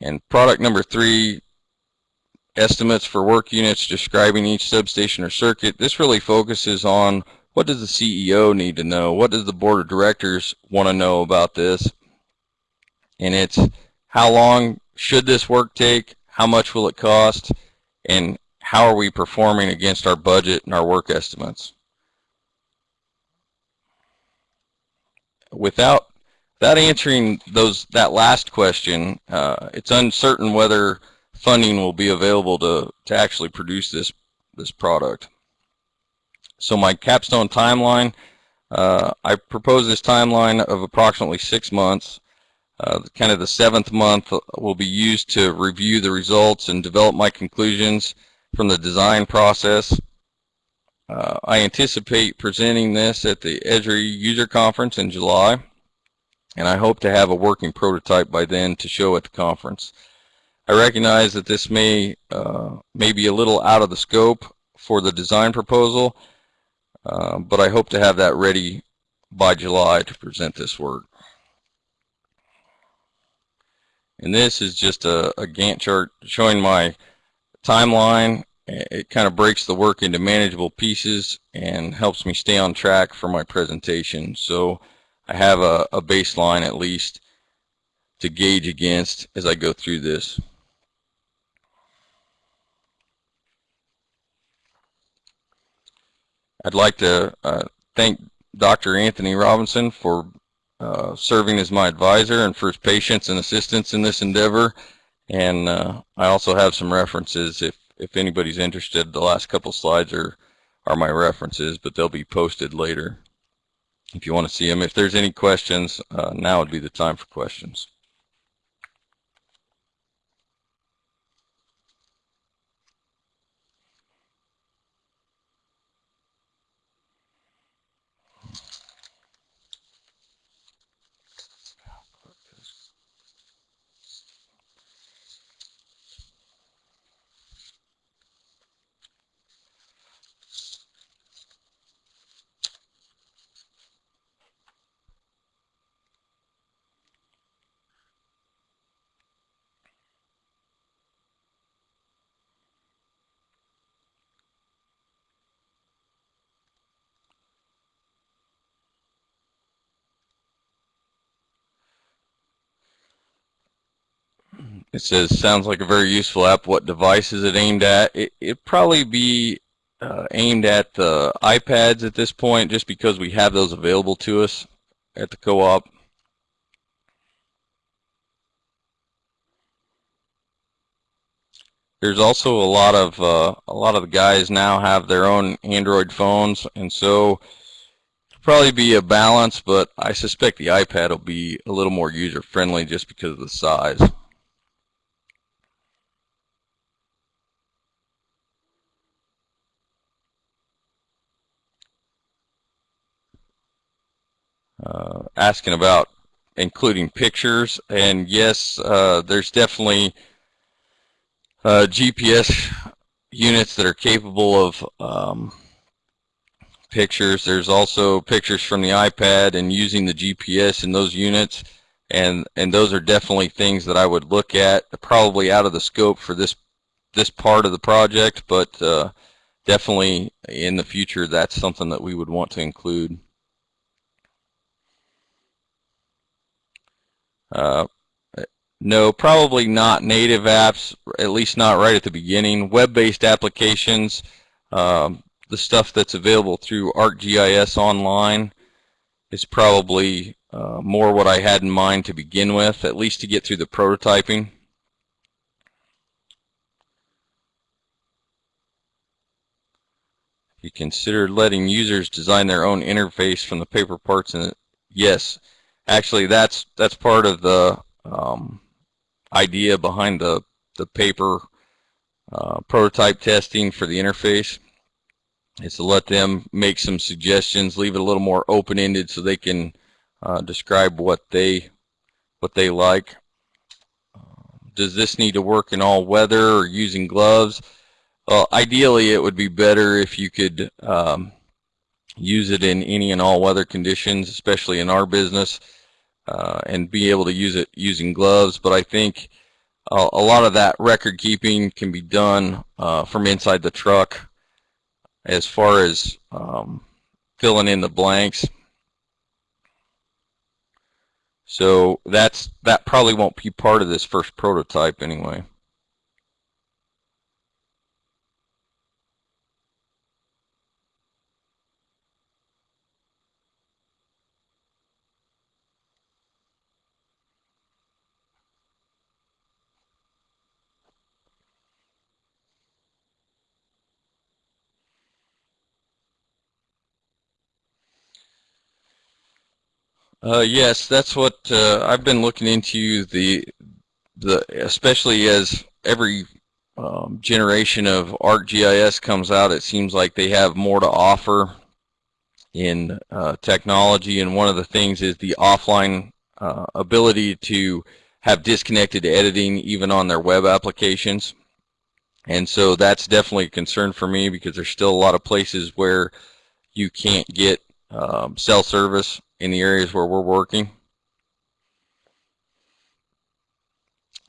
And product number three, estimates for work units describing each substation or circuit. This really focuses on what does the CEO need to know? What does the board of directors want to know about this? And it's how long should this work take? How much will it cost? And how are we performing against our budget and our work estimates? Without without answering those that last question, uh, it's uncertain whether funding will be available to to actually produce this this product. So my capstone timeline, uh, I propose this timeline of approximately six months. Uh, kind of the seventh month will be used to review the results and develop my conclusions from the design process. Uh, I anticipate presenting this at the Esri user conference in July, and I hope to have a working prototype by then to show at the conference. I recognize that this may, uh, may be a little out of the scope for the design proposal, uh, but I hope to have that ready by July to present this work. And this is just a, a Gantt chart showing my timeline. It kind of breaks the work into manageable pieces and helps me stay on track for my presentation. So I have a, a baseline at least to gauge against as I go through this. I'd like to uh, thank Dr. Anthony Robinson for uh, serving as my advisor and for his patience and assistance in this endeavor. And uh, I also have some references if, if anybody's interested. The last couple slides are, are my references, but they'll be posted later if you want to see them. If there's any questions, uh, now would be the time for questions. It says, sounds like a very useful app. What device is it aimed at? It, it'd probably be uh, aimed at the iPads at this point, just because we have those available to us at the co-op. There's also a lot of uh, a lot of the guys now have their own Android phones, and so probably be a balance. But I suspect the iPad will be a little more user friendly just because of the size. Uh, asking about including pictures, and yes, uh, there's definitely uh, GPS units that are capable of um, pictures. There's also pictures from the iPad and using the GPS in those units, and and those are definitely things that I would look at. Probably out of the scope for this this part of the project, but uh, definitely in the future, that's something that we would want to include. Uh, no, probably not native apps, at least not right at the beginning. Web-based applications, um, the stuff that's available through ArcGIS Online is probably uh, more what I had in mind to begin with, at least to get through the prototyping. If You considered letting users design their own interface from the paper parts, and yes, actually that's that's part of the um, idea behind the the paper uh, prototype testing for the interface. Is to let them make some suggestions leave it a little more open-ended so they can uh, describe what they what they like. Does this need to work in all weather or using gloves? Well ideally it would be better if you could um, use it in any and all weather conditions, especially in our business, uh, and be able to use it using gloves. But I think a, a lot of that record keeping can be done uh, from inside the truck as far as um, filling in the blanks. So that's that probably won't be part of this first prototype anyway. Uh, yes, that's what uh, I've been looking into. The the especially as every um, generation of ArcGIS comes out, it seems like they have more to offer in uh, technology. And one of the things is the offline uh, ability to have disconnected editing even on their web applications. And so that's definitely a concern for me because there's still a lot of places where you can't get um, cell service in the areas where we're working.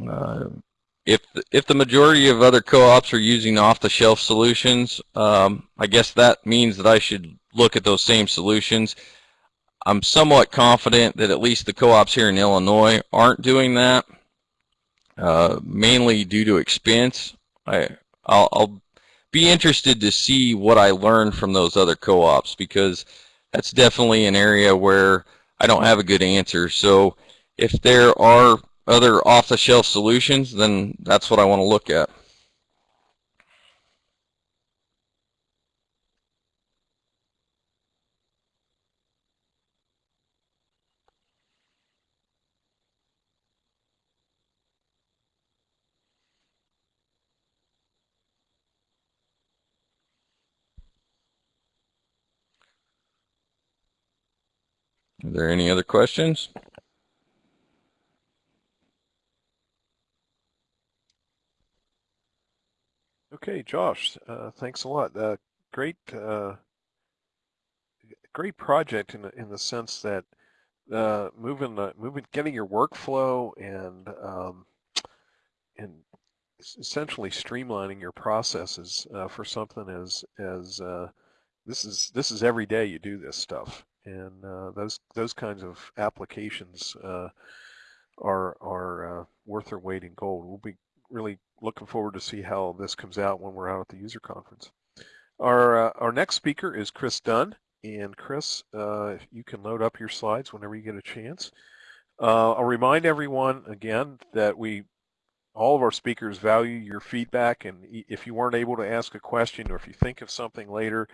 Uh, if if the majority of other co-ops are using off-the-shelf solutions, um, I guess that means that I should look at those same solutions. I'm somewhat confident that at least the co-ops here in Illinois aren't doing that, uh, mainly due to expense. I I'll, I'll be interested to see what I learned from those other co-ops because that's definitely an area where I don't have a good answer. So if there are other off-the-shelf solutions, then that's what I want to look at. Are there any other questions? Okay, Josh, uh, thanks a lot. Uh, great, uh, great project in the, in the sense that uh, moving, moving, getting your workflow and um, and essentially streamlining your processes uh, for something as as uh, this is this is every day you do this stuff, and uh, those those kinds of applications uh, are are uh, worth their weight in gold. We'll be really looking forward to see how this comes out when we're out at the user conference. Our uh, our next speaker is Chris Dunn, and Chris, uh, if you can load up your slides whenever you get a chance. Uh, I'll remind everyone again that we all of our speakers value your feedback, and if you weren't able to ask a question or if you think of something later,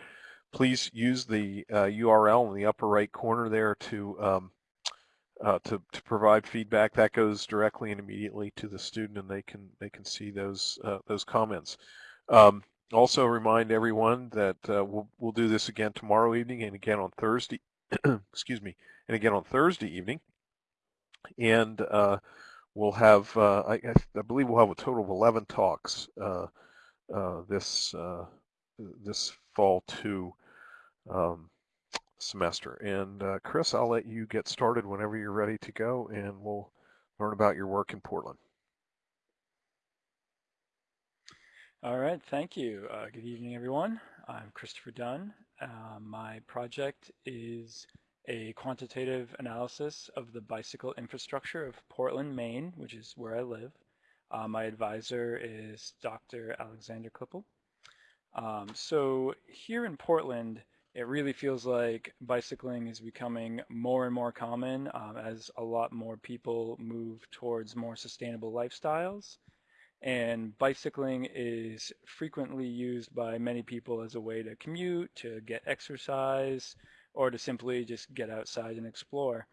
please use the uh, URL in the upper right corner there to um, uh, to, to provide feedback. That goes directly and immediately to the student and they can they can see those uh, those comments. Um, also remind everyone that uh, we'll, we'll do this again tomorrow evening and again on Thursday excuse me and again on Thursday evening. And uh, we'll have uh, I, I believe we'll have a total of 11 talks this this fall too um, semester. And uh, Chris, I'll let you get started whenever you're ready to go, and we'll learn about your work in Portland. All right, thank you. Uh, good evening, everyone. I'm Christopher Dunn. Uh, my project is a quantitative analysis of the bicycle infrastructure of Portland, Maine, which is where I live. Uh, my advisor is Dr. Alexander Klippel. Um, so here in Portland, it really feels like bicycling is becoming more and more common um, as a lot more people move towards more sustainable lifestyles. And bicycling is frequently used by many people as a way to commute, to get exercise, or to simply just get outside and explore.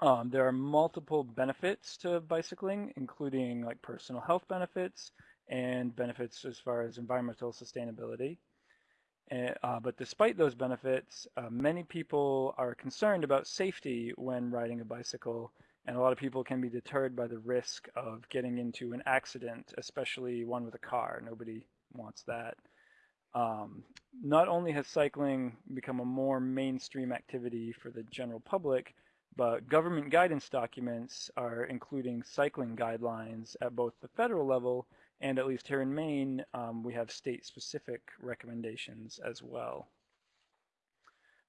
Um, there are multiple benefits to bicycling, including like personal health benefits and benefits as far as environmental sustainability. Uh, but despite those benefits, uh, many people are concerned about safety when riding a bicycle and a lot of people can be deterred by the risk of getting into an accident, especially one with a car. Nobody wants that. Um, not only has cycling become a more mainstream activity for the general public, but government guidance documents are including cycling guidelines at both the federal level and at least here in Maine, um, we have state-specific recommendations as well.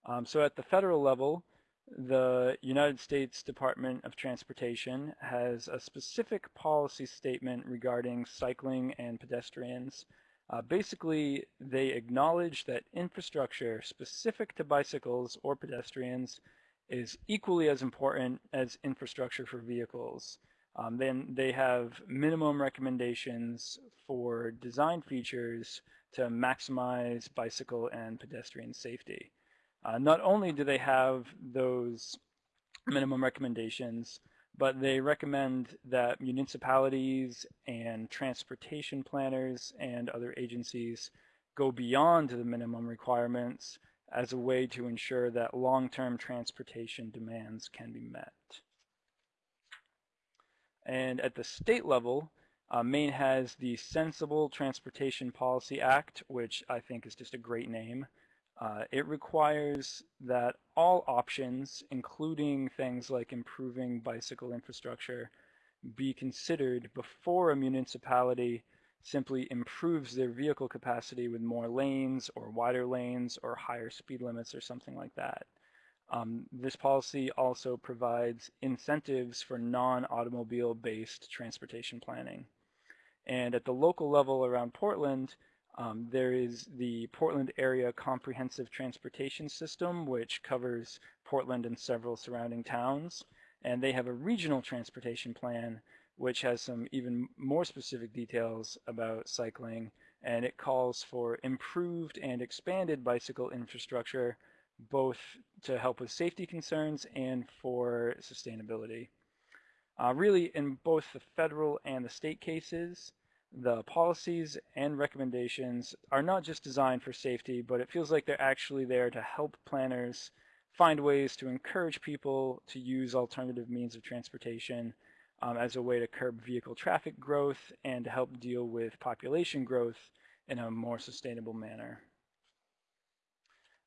Um, so at the federal level, the United States Department of Transportation has a specific policy statement regarding cycling and pedestrians. Uh, basically, they acknowledge that infrastructure specific to bicycles or pedestrians is equally as important as infrastructure for vehicles. Um, then they have minimum recommendations for design features to maximize bicycle and pedestrian safety. Uh, not only do they have those minimum recommendations, but they recommend that municipalities and transportation planners and other agencies go beyond the minimum requirements as a way to ensure that long-term transportation demands can be met. And at the state level, uh, Maine has the Sensible Transportation Policy Act, which I think is just a great name. Uh, it requires that all options, including things like improving bicycle infrastructure, be considered before a municipality simply improves their vehicle capacity with more lanes or wider lanes or higher speed limits or something like that. Um, this policy also provides incentives for non-automobile based transportation planning. And at the local level around Portland, um, there is the Portland Area Comprehensive Transportation System, which covers Portland and several surrounding towns. and they have a regional transportation plan which has some even more specific details about cycling and it calls for improved and expanded bicycle infrastructure both to help with safety concerns and for sustainability. Uh, really, in both the federal and the state cases, the policies and recommendations are not just designed for safety, but it feels like they're actually there to help planners find ways to encourage people to use alternative means of transportation um, as a way to curb vehicle traffic growth and to help deal with population growth in a more sustainable manner.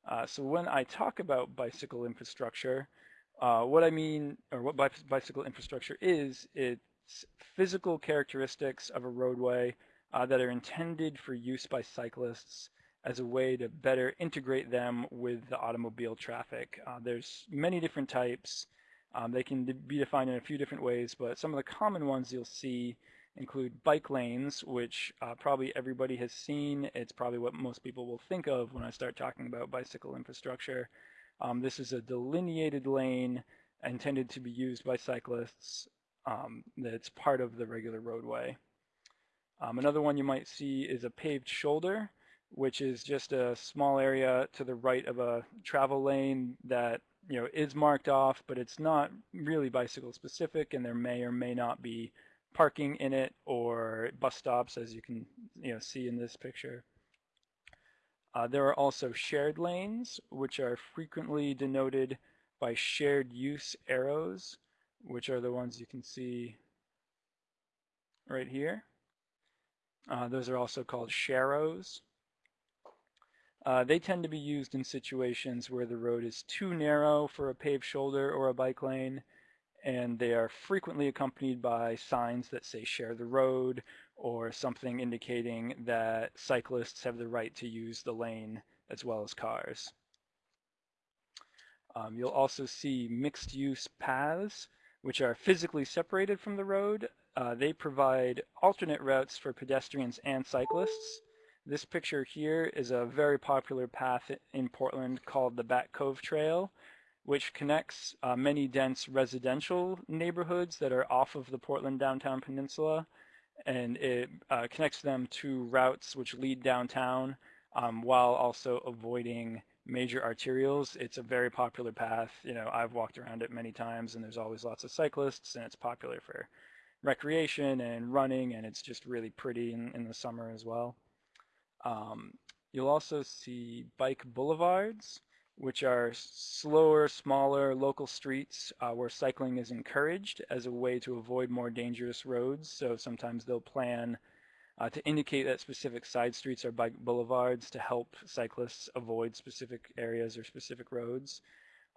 Uh, so when I talk about bicycle infrastructure, uh, what I mean, or what bicycle infrastructure is, it's physical characteristics of a roadway uh, that are intended for use by cyclists as a way to better integrate them with the automobile traffic. Uh, there's many different types. Um, they can be defined in a few different ways, but some of the common ones you'll see include bike lanes, which uh, probably everybody has seen. It's probably what most people will think of when I start talking about bicycle infrastructure. Um, this is a delineated lane intended to be used by cyclists um, that's part of the regular roadway. Um, another one you might see is a paved shoulder, which is just a small area to the right of a travel lane that you know is marked off, but it's not really bicycle specific, and there may or may not be parking in it or bus stops, as you can you know see in this picture. Uh, there are also shared lanes, which are frequently denoted by shared use arrows, which are the ones you can see right here. Uh, those are also called sharrows. Uh, they tend to be used in situations where the road is too narrow for a paved shoulder or a bike lane, and they are frequently accompanied by signs that say share the road or something indicating that cyclists have the right to use the lane as well as cars. Um, you'll also see mixed use paths which are physically separated from the road. Uh, they provide alternate routes for pedestrians and cyclists. This picture here is a very popular path in Portland called the Back Cove Trail, which connects uh, many dense residential neighborhoods that are off of the Portland downtown peninsula. And it uh, connects them to routes which lead downtown um, while also avoiding major arterials. It's a very popular path. You know, I've walked around it many times and there's always lots of cyclists and it's popular for recreation and running and it's just really pretty in, in the summer as well. Um, you'll also see bike boulevards, which are slower, smaller local streets uh, where cycling is encouraged as a way to avoid more dangerous roads. So sometimes they'll plan uh, to indicate that specific side streets are bike boulevards to help cyclists avoid specific areas or specific roads.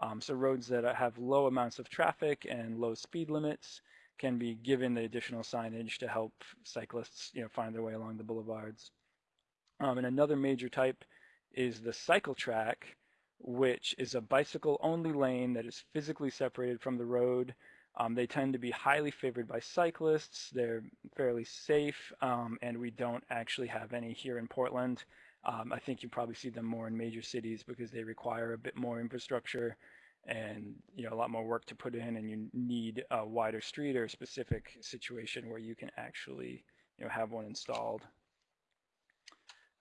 Um, so roads that have low amounts of traffic and low speed limits can be given the additional signage to help cyclists you know, find their way along the boulevards. Um, and another major type is the cycle track, which is a bicycle only lane that is physically separated from the road um, they tend to be highly favored by cyclists. They're fairly safe, um, and we don't actually have any here in Portland. Um, I think you probably see them more in major cities because they require a bit more infrastructure and you know a lot more work to put in, and you need a wider street or a specific situation where you can actually you know have one installed.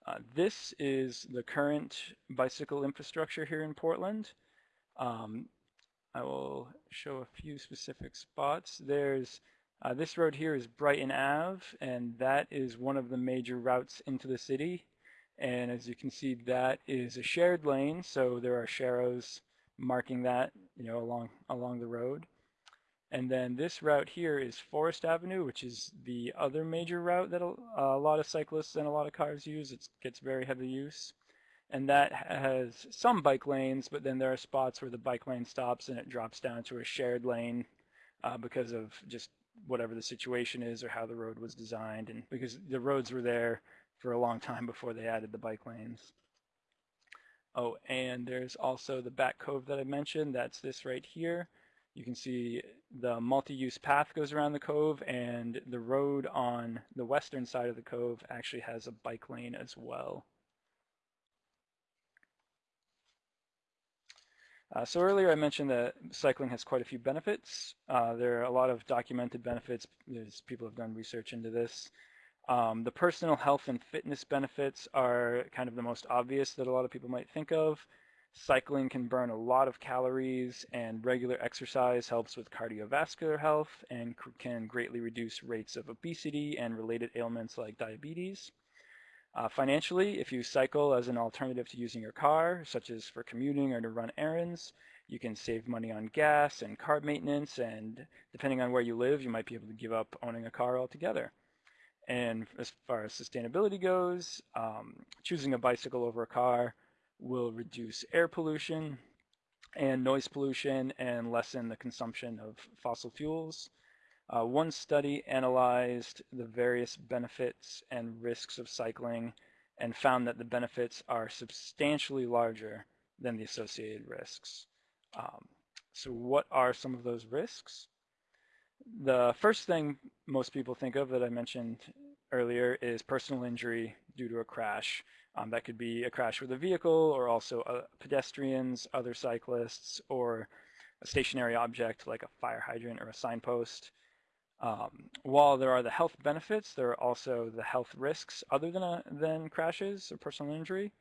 Uh, this is the current bicycle infrastructure here in Portland. Um, I will show a few specific spots. There's uh, this road here is Brighton Ave, and that is one of the major routes into the city. And as you can see, that is a shared lane, so there are sharrows marking that, you know, along along the road. And then this route here is Forest Avenue, which is the other major route that a, lot of cyclists and a lot of cars use. It gets very heavy use and that has some bike lanes, but then there are spots where the bike lane stops and it drops down to a shared lane uh, because of just whatever the situation is or how the road was designed, and because the roads were there for a long time before they added the bike lanes. Oh, and there's also the back cove that I mentioned. That's this right here. You can see the multi-use path goes around the cove, and the road on the western side of the cove actually has a bike lane as well. Uh, so earlier I mentioned that cycling has quite a few benefits. Uh, there are a lot of documented benefits. There's people have done research into this. Um, the personal health and fitness benefits are kind of the most obvious that a lot of people might think of. Cycling can burn a lot of calories and regular exercise helps with cardiovascular health and can greatly reduce rates of obesity and related ailments like diabetes. Uh, financially, if you cycle as an alternative to using your car, such as for commuting or to run errands, you can save money on gas and car maintenance, and depending on where you live, you might be able to give up owning a car altogether. And as far as sustainability goes, um, choosing a bicycle over a car will reduce air pollution and noise pollution and lessen the consumption of fossil fuels. Uh, one study analyzed the various benefits and risks of cycling and found that the benefits are substantially larger than the associated risks. Um, so what are some of those risks? The first thing most people think of that I mentioned earlier is personal injury due to a crash. Um, that could be a crash with a vehicle or also uh, pedestrians, other cyclists, or a stationary object like a fire hydrant or a signpost. Um, while there are the health benefits, there are also the health risks other than, a, than crashes or personal injury.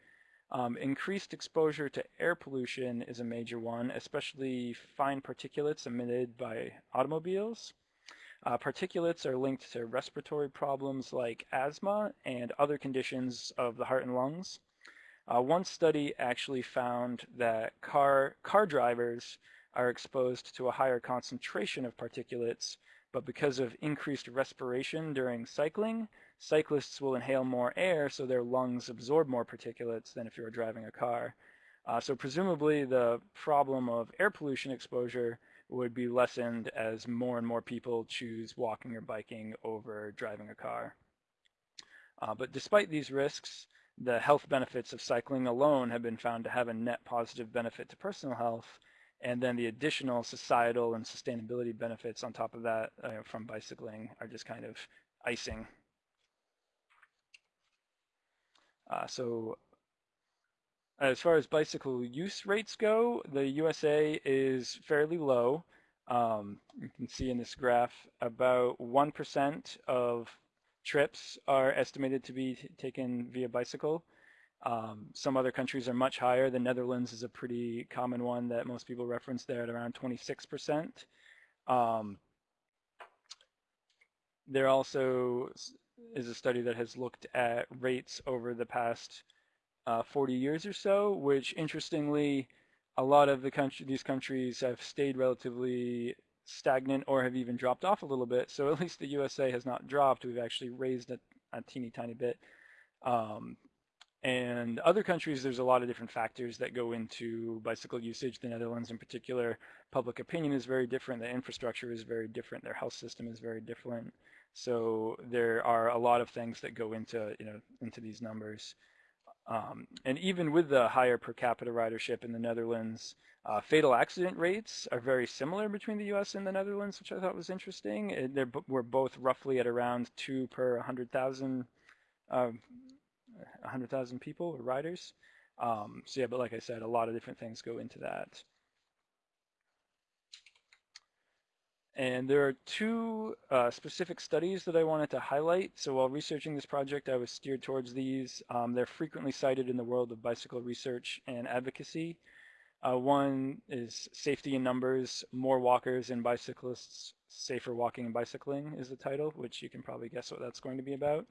Um, increased exposure to air pollution is a major one, especially fine particulates emitted by automobiles. Uh, particulates are linked to respiratory problems like asthma and other conditions of the heart and lungs. Uh, one study actually found that car, car drivers are exposed to a higher concentration of particulates but because of increased respiration during cycling, cyclists will inhale more air so their lungs absorb more particulates than if you were driving a car. Uh, so presumably the problem of air pollution exposure would be lessened as more and more people choose walking or biking over driving a car. Uh, but despite these risks, the health benefits of cycling alone have been found to have a net positive benefit to personal health, and then the additional societal and sustainability benefits on top of that uh, from bicycling are just kind of icing. Uh, so as far as bicycle use rates go, the USA is fairly low. Um, you can see in this graph about 1% of trips are estimated to be taken via bicycle. Um, some other countries are much higher. The Netherlands is a pretty common one that most people reference there at around 26%. Um, there also is a study that has looked at rates over the past uh, 40 years or so, which interestingly, a lot of the country, these countries have stayed relatively stagnant or have even dropped off a little bit. So at least the USA has not dropped. We've actually raised it a teeny tiny bit. Um, and other countries, there's a lot of different factors that go into bicycle usage. The Netherlands in particular, public opinion is very different. The infrastructure is very different. Their health system is very different. So there are a lot of things that go into, you know, into these numbers. Um, and even with the higher per capita ridership in the Netherlands, uh, fatal accident rates are very similar between the U.S. and the Netherlands, which I thought was interesting. They're, we're both roughly at around two per 100,000 uh, 100,000 people or riders. Um, so yeah, but like I said, a lot of different things go into that. And there are two uh, specific studies that I wanted to highlight. So while researching this project, I was steered towards these. Um, they're frequently cited in the world of bicycle research and advocacy. Uh, one is safety in numbers, more walkers and bicyclists, safer walking and bicycling is the title, which you can probably guess what that's going to be about.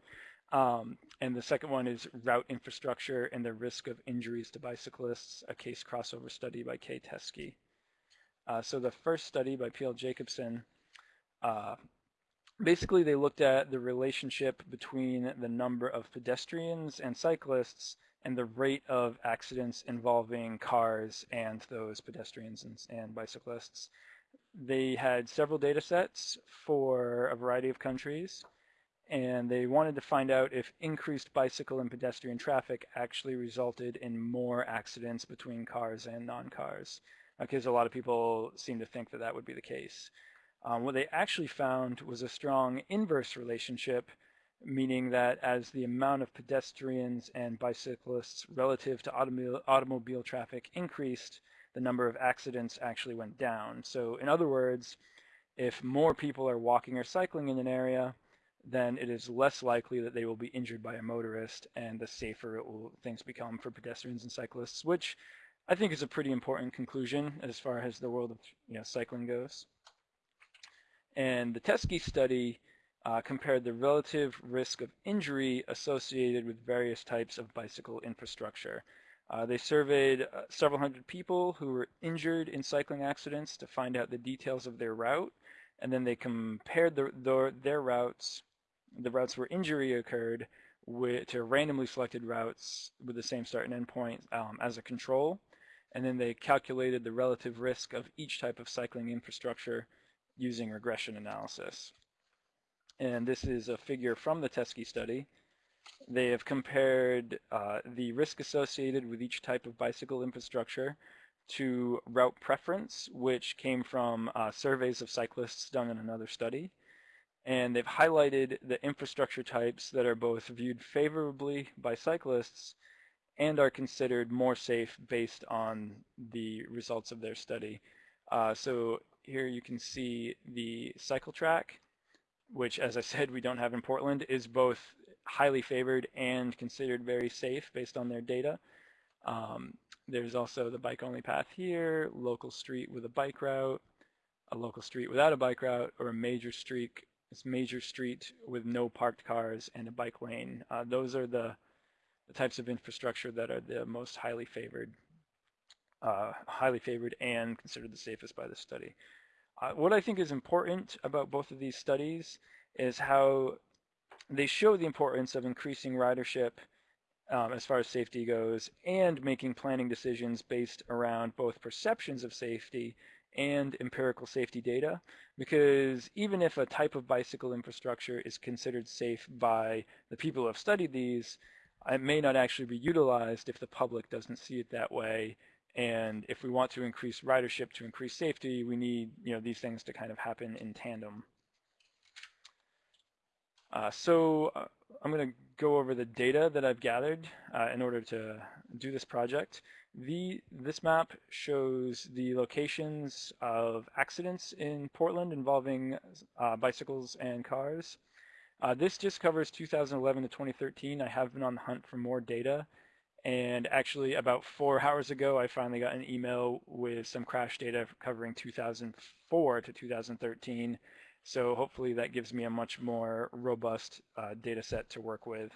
Um, and the second one is route infrastructure and the risk of injuries to bicyclists, a case crossover study by Kay Teschke. Uh, so the first study by P.L. Jacobsen, uh, basically they looked at the relationship between the number of pedestrians and cyclists and the rate of accidents involving cars and those pedestrians and, and bicyclists. They had several data sets for a variety of countries and they wanted to find out if increased bicycle and pedestrian traffic actually resulted in more accidents between cars and non-cars, because a lot of people seem to think that that would be the case. Um, what they actually found was a strong inverse relationship, meaning that as the amount of pedestrians and bicyclists relative to automobile, automobile traffic increased, the number of accidents actually went down. So in other words, if more people are walking or cycling in an area, then it is less likely that they will be injured by a motorist and the safer it will, things become for pedestrians and cyclists, which I think is a pretty important conclusion as far as the world of you know, cycling goes. And the Teschke study uh, compared the relative risk of injury associated with various types of bicycle infrastructure. Uh, they surveyed uh, several hundred people who were injured in cycling accidents to find out the details of their route, and then they compared the, the, their routes, the routes where injury occurred, with, to randomly selected routes with the same start and end point um, as a control, and then they calculated the relative risk of each type of cycling infrastructure using regression analysis. And this is a figure from the Teschke study. They have compared uh, the risk associated with each type of bicycle infrastructure to route preference, which came from uh, surveys of cyclists done in another study. And they've highlighted the infrastructure types that are both viewed favorably by cyclists and are considered more safe based on the results of their study. Uh, so here you can see the cycle track, which as I said we don't have in Portland, is both highly favored and considered very safe based on their data. Um, there's also the bike only path here, local street with a bike route, a local street without a bike route, or a major street, major street with no parked cars and a bike lane. Uh, those are the, the types of infrastructure that are the most highly favored, uh, highly favored and considered the safest by the study. Uh, what I think is important about both of these studies is how they show the importance of increasing ridership um, as far as safety goes and making planning decisions based around both perceptions of safety and empirical safety data because even if a type of bicycle infrastructure is considered safe by the people who have studied these, it may not actually be utilized if the public doesn't see it that way and if we want to increase ridership to increase safety, we need you know these things to kind of happen in tandem. Uh, so uh, I'm going to go over the data that I've gathered uh, in order to do this project. The, this map shows the locations of accidents in Portland involving uh, bicycles and cars. Uh, this just covers 2011 to 2013. I have been on the hunt for more data. And actually, about four hours ago, I finally got an email with some crash data covering 2004 to 2013. So hopefully that gives me a much more robust uh, data set to work with.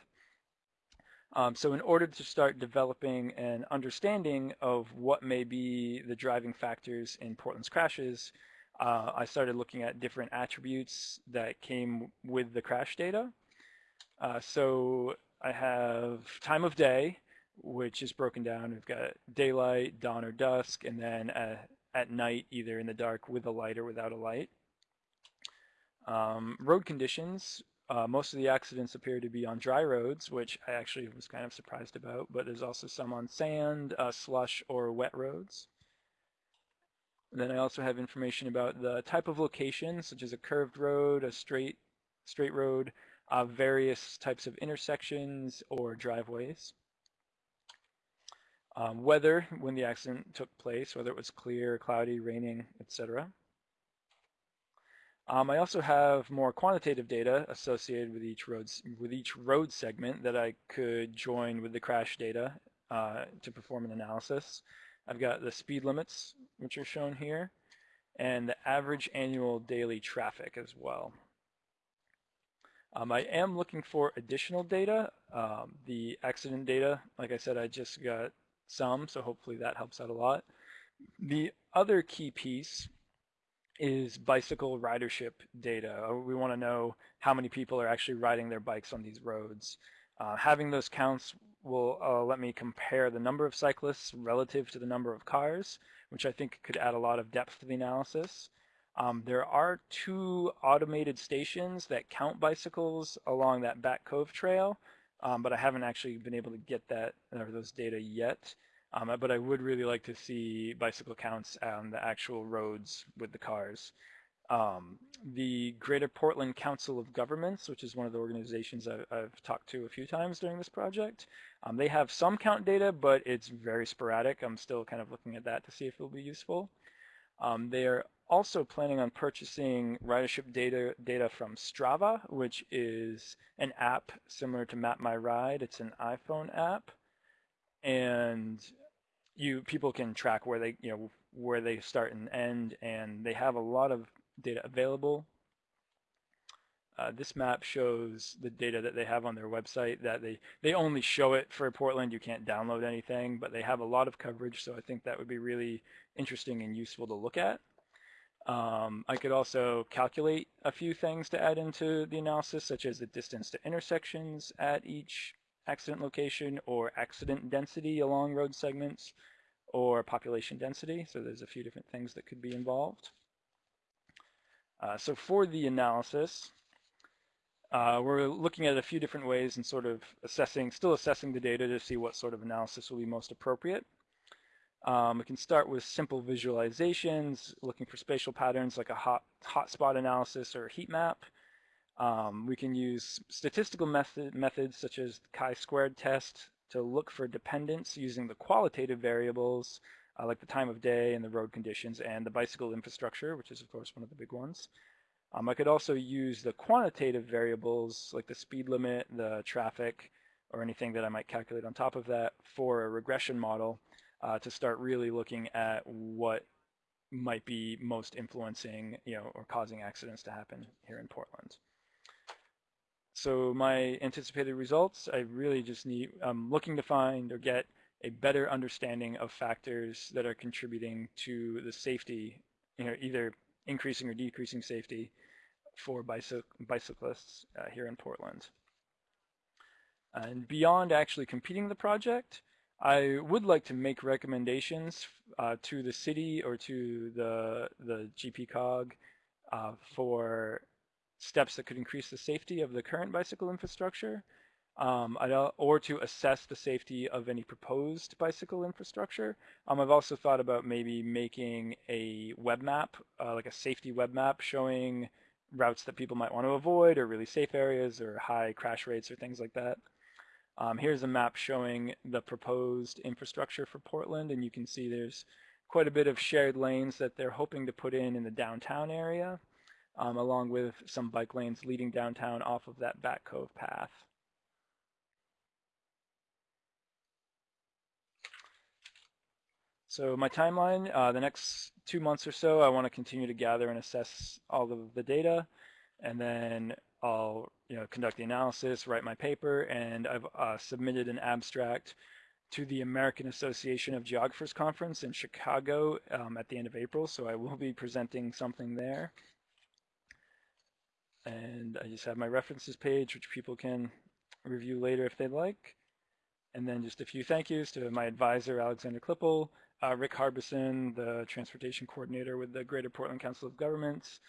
Um, so in order to start developing an understanding of what may be the driving factors in Portland's crashes, uh, I started looking at different attributes that came with the crash data. Uh, so I have time of day, which is broken down. We've got daylight, dawn or dusk, and then uh, at night, either in the dark with a light or without a light. Um, road conditions, uh, most of the accidents appear to be on dry roads, which I actually was kind of surprised about, but there's also some on sand, uh, slush, or wet roads. Then I also have information about the type of location, such as a curved road, a straight, straight road, uh, various types of intersections or driveways um, weather when the accident took place, whether it was clear, cloudy, raining, etc. Um, I also have more quantitative data associated with each road with each road segment that I could join with the crash data uh, to perform an analysis. I've got the speed limits, which are shown here, and the average annual daily traffic as well. Um, I am looking for additional data. Um, the accident data, like I said, I just got some, so hopefully that helps out a lot. The other key piece is bicycle ridership data. Uh, we want to know how many people are actually riding their bikes on these roads. Uh, having those counts will uh, let me compare the number of cyclists relative to the number of cars, which I think could add a lot of depth to the analysis. Um, there are two automated stations that count bicycles along that Back Cove trail, um, but I haven't actually been able to get that or those data yet. Um, but I would really like to see bicycle counts on the actual roads with the cars. Um, the Greater Portland Council of Governments, which is one of the organizations I, I've talked to a few times during this project, um, they have some count data, but it's very sporadic. I'm still kind of looking at that to see if it'll be useful. Um, they are also planning on purchasing ridership data data from Strava, which is an app similar to Map My Ride. It's an iPhone app, and you people can track where they you know where they start and end, and they have a lot of data available. Uh, this map shows the data that they have on their website that they, they only show it for Portland. You can't download anything, but they have a lot of coverage. So I think that would be really interesting and useful to look at. Um, I could also calculate a few things to add into the analysis, such as the distance to intersections at each accident location or accident density along road segments or population density. So there's a few different things that could be involved. Uh, so for the analysis, uh, we're looking at a few different ways and sort of assessing, still assessing the data to see what sort of analysis will be most appropriate. Um, we can start with simple visualizations, looking for spatial patterns like a hot hotspot analysis or a heat map. Um, we can use statistical method, methods such as the chi-squared test to look for dependence using the qualitative variables uh, like the time of day and the road conditions and the bicycle infrastructure, which is of course one of the big ones. Um, I could also use the quantitative variables like the speed limit, the traffic, or anything that I might calculate on top of that for a regression model uh, to start really looking at what might be most influencing, you know, or causing accidents to happen here in Portland. So my anticipated results, I really just need, I'm looking to find or get a better understanding of factors that are contributing to the safety, you know, either increasing or decreasing safety for bicyc bicyclists uh, here in Portland. And beyond actually competing the project, I would like to make recommendations uh, to the city or to the, the GPCOG uh, for steps that could increase the safety of the current bicycle infrastructure um, or to assess the safety of any proposed bicycle infrastructure. Um, I've also thought about maybe making a web map, uh, like a safety web map showing routes that people might want to avoid or really safe areas or high crash rates or things like that. Um, here's a map showing the proposed infrastructure for Portland and you can see there's quite a bit of shared lanes that they're hoping to put in in the downtown area um, along with some bike lanes leading downtown off of that Back Cove path. So my timeline, uh, the next two months or so, I want to continue to gather and assess all of the data, and then I'll you know conduct the analysis, write my paper, and I've uh, submitted an abstract to the American Association of Geographers Conference in Chicago um, at the end of April, so I will be presenting something there. And I just have my references page, which people can review later if they'd like. And then just a few thank yous to my advisor, Alexander Klippel, uh, Rick Harbison, the transportation coordinator with the Greater Portland Council of Governments,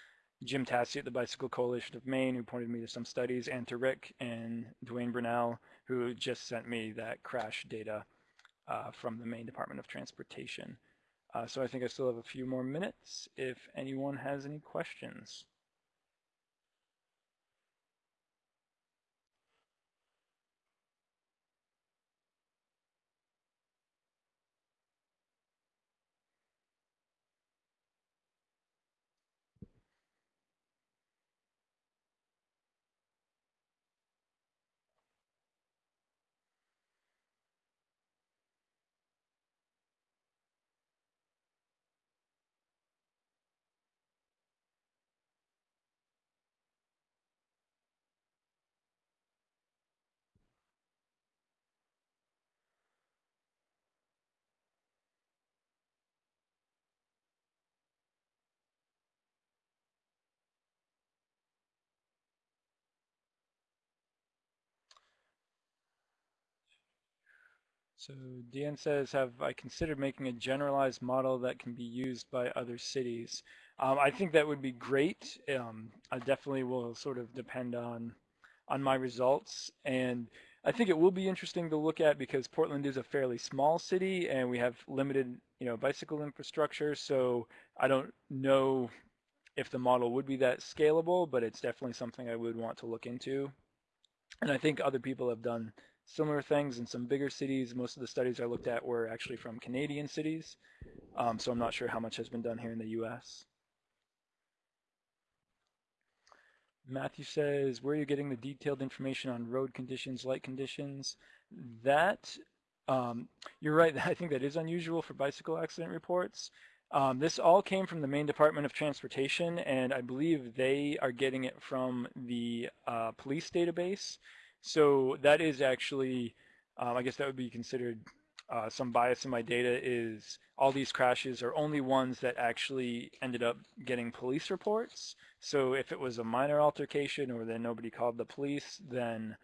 Jim Tasse at the Bicycle Coalition of Maine, who pointed me to some studies, and to Rick and Dwayne Brunel, who just sent me that crash data uh, from the Maine Department of Transportation. Uh, so I think I still have a few more minutes if anyone has any questions. So Deanne says, have I considered making a generalized model that can be used by other cities? Um, I think that would be great. Um, I definitely will sort of depend on on my results. And I think it will be interesting to look at because Portland is a fairly small city and we have limited, you know, bicycle infrastructure. So I don't know if the model would be that scalable, but it's definitely something I would want to look into. And I think other people have done similar things in some bigger cities. Most of the studies I looked at were actually from Canadian cities, um, so I'm not sure how much has been done here in the US. Matthew says, where are you getting the detailed information on road conditions, light conditions? That, um, you're right, I think that is unusual for bicycle accident reports. Um, this all came from the Maine Department of Transportation, and I believe they are getting it from the uh, police database. So that is actually, um, I guess that would be considered uh, some bias in my data is all these crashes are only ones that actually ended up getting police reports. So if it was a minor altercation or then nobody called the police, then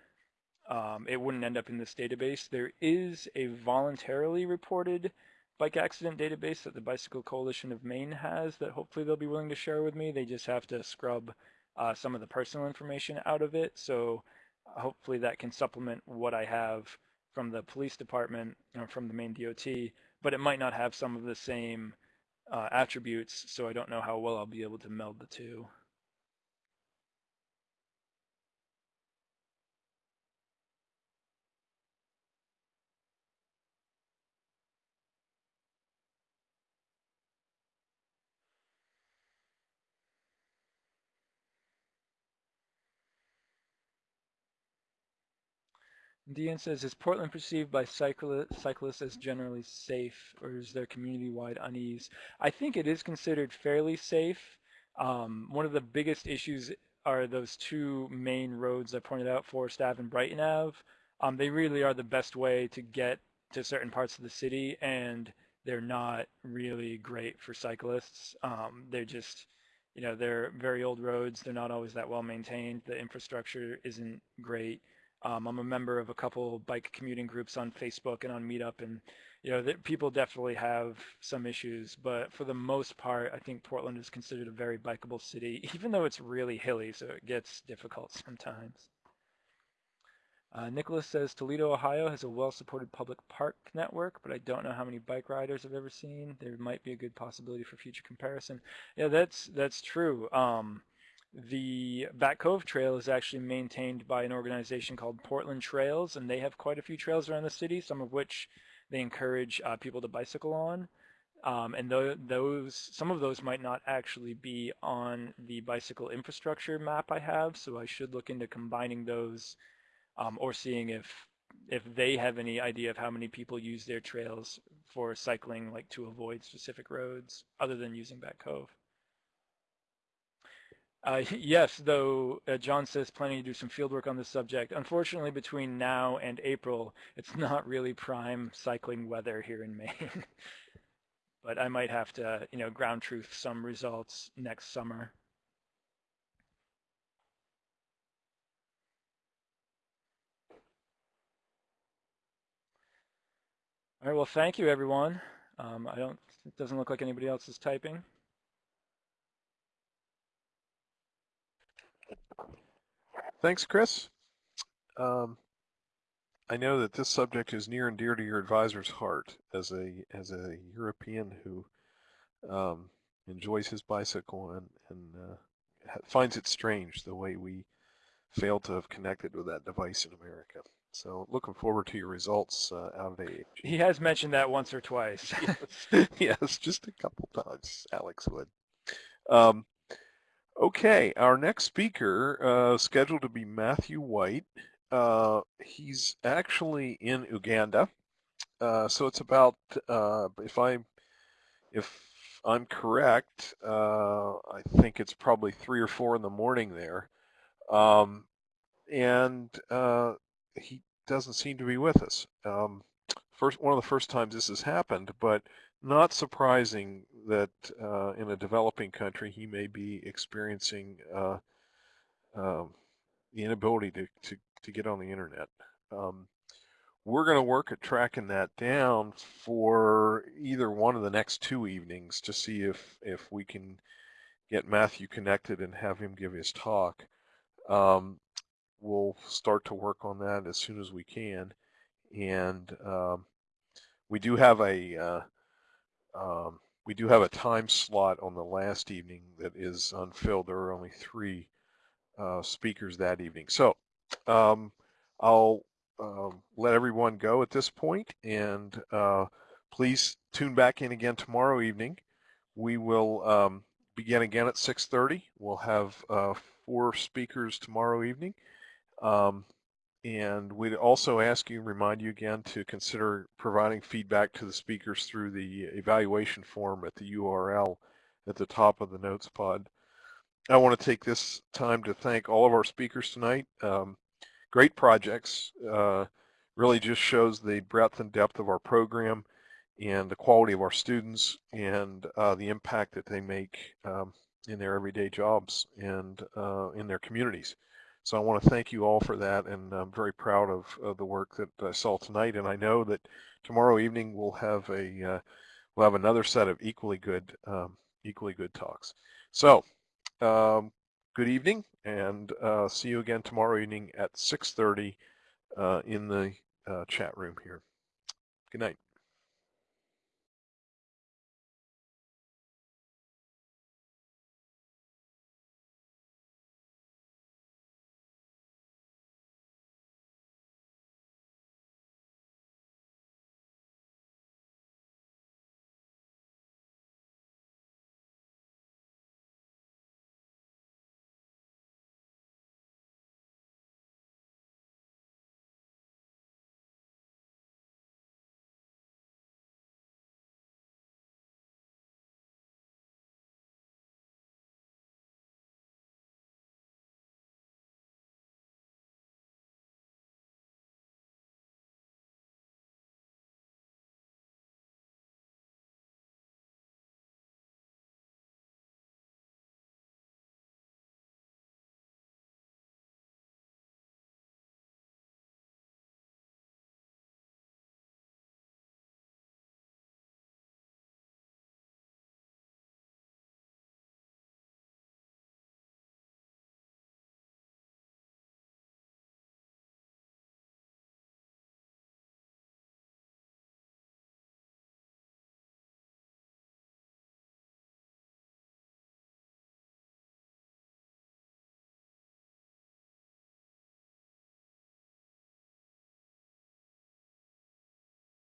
um, it wouldn't end up in this database. There is a voluntarily reported bike accident database that the Bicycle Coalition of Maine has that hopefully they'll be willing to share with me. They just have to scrub uh, some of the personal information out of it. So hopefully that can supplement what I have from the police department or from the Maine DOT, but it might not have some of the same uh, attributes. So I don't know how well I'll be able to meld the two. Dean says, is Portland perceived by cycli cyclists as generally safe, or is there community-wide unease? I think it is considered fairly safe. Um, one of the biggest issues are those two main roads I pointed out, Forest Ave and Brighton Ave. Um, they really are the best way to get to certain parts of the city, and they're not really great for cyclists. Um, they're just, you know, they're very old roads. They're not always that well maintained. The infrastructure isn't great. Um, I'm a member of a couple bike commuting groups on Facebook and on Meetup, and you know, that people definitely have some issues. But for the most part, I think Portland is considered a very bikeable city, even though it's really hilly, so it gets difficult sometimes. Uh, Nicholas says Toledo, Ohio has a well-supported public park network, but I don't know how many bike riders I've ever seen. There might be a good possibility for future comparison. Yeah, that's that's true. Um, the Back Cove Trail is actually maintained by an organization called Portland Trails, and they have quite a few trails around the city, some of which they encourage uh, people to bicycle on. Um, and th those, some of those might not actually be on the bicycle infrastructure map I have, so I should look into combining those um, or seeing if if they have any idea of how many people use their trails for cycling, like to avoid specific roads, other than using Back Cove. Uh, yes, though uh, John says planning to do some field work on this subject. Unfortunately, between now and April, it's not really prime cycling weather here in Maine. but I might have to, you know, ground truth some results next summer. All right, well, thank you, everyone. Um, I don't, it doesn't look like anybody else is typing. Thanks, Chris. Um, I know that this subject is near and dear to your advisor's heart as a as a European who um, enjoys his bicycle and, and uh, finds it strange the way we fail to have connected with that device in America. So looking forward to your results uh, out of. He has mentioned that once or twice. yes, yes, just a couple times, Alex would. Um, Okay, our next speaker uh, scheduled to be Matthew White. Uh, he's actually in Uganda, uh, so it's about uh, if I if I'm correct, uh, I think it's probably three or four in the morning there, um, and uh, he doesn't seem to be with us. Um, first, one of the first times this has happened, but not surprising that uh, in a developing country he may be experiencing uh, um, the inability to, to, to, get on the internet. Um, we're going to work at tracking that down for either one of the next two evenings to see if, if we can get Matthew connected and have him give his talk. Um, we'll start to work on that as soon as we can. And um, we do have a uh, um, we do have a time slot on the last evening that is unfilled. There are only three uh, speakers that evening. So um, I'll um, let everyone go at this point and uh, please tune back in again tomorrow evening. We will um, begin again at 6.30. We'll have uh, four speakers tomorrow evening. Um, and we'd also ask you, remind you again to consider providing feedback to the speakers through the evaluation form at the URL at the top of the notes pod. I want to take this time to thank all of our speakers tonight. Um, great projects. Uh, really just shows the breadth and depth of our program and the quality of our students and uh, the impact that they make um, in their everyday jobs and uh, in their communities. So I want to thank you all for that, and I'm very proud of, of the work that I saw tonight. And I know that tomorrow evening we'll have a uh, we'll have another set of equally good um, equally good talks. So um, good evening, and uh, see you again tomorrow evening at 6:30 uh, in the uh, chat room here. Good night.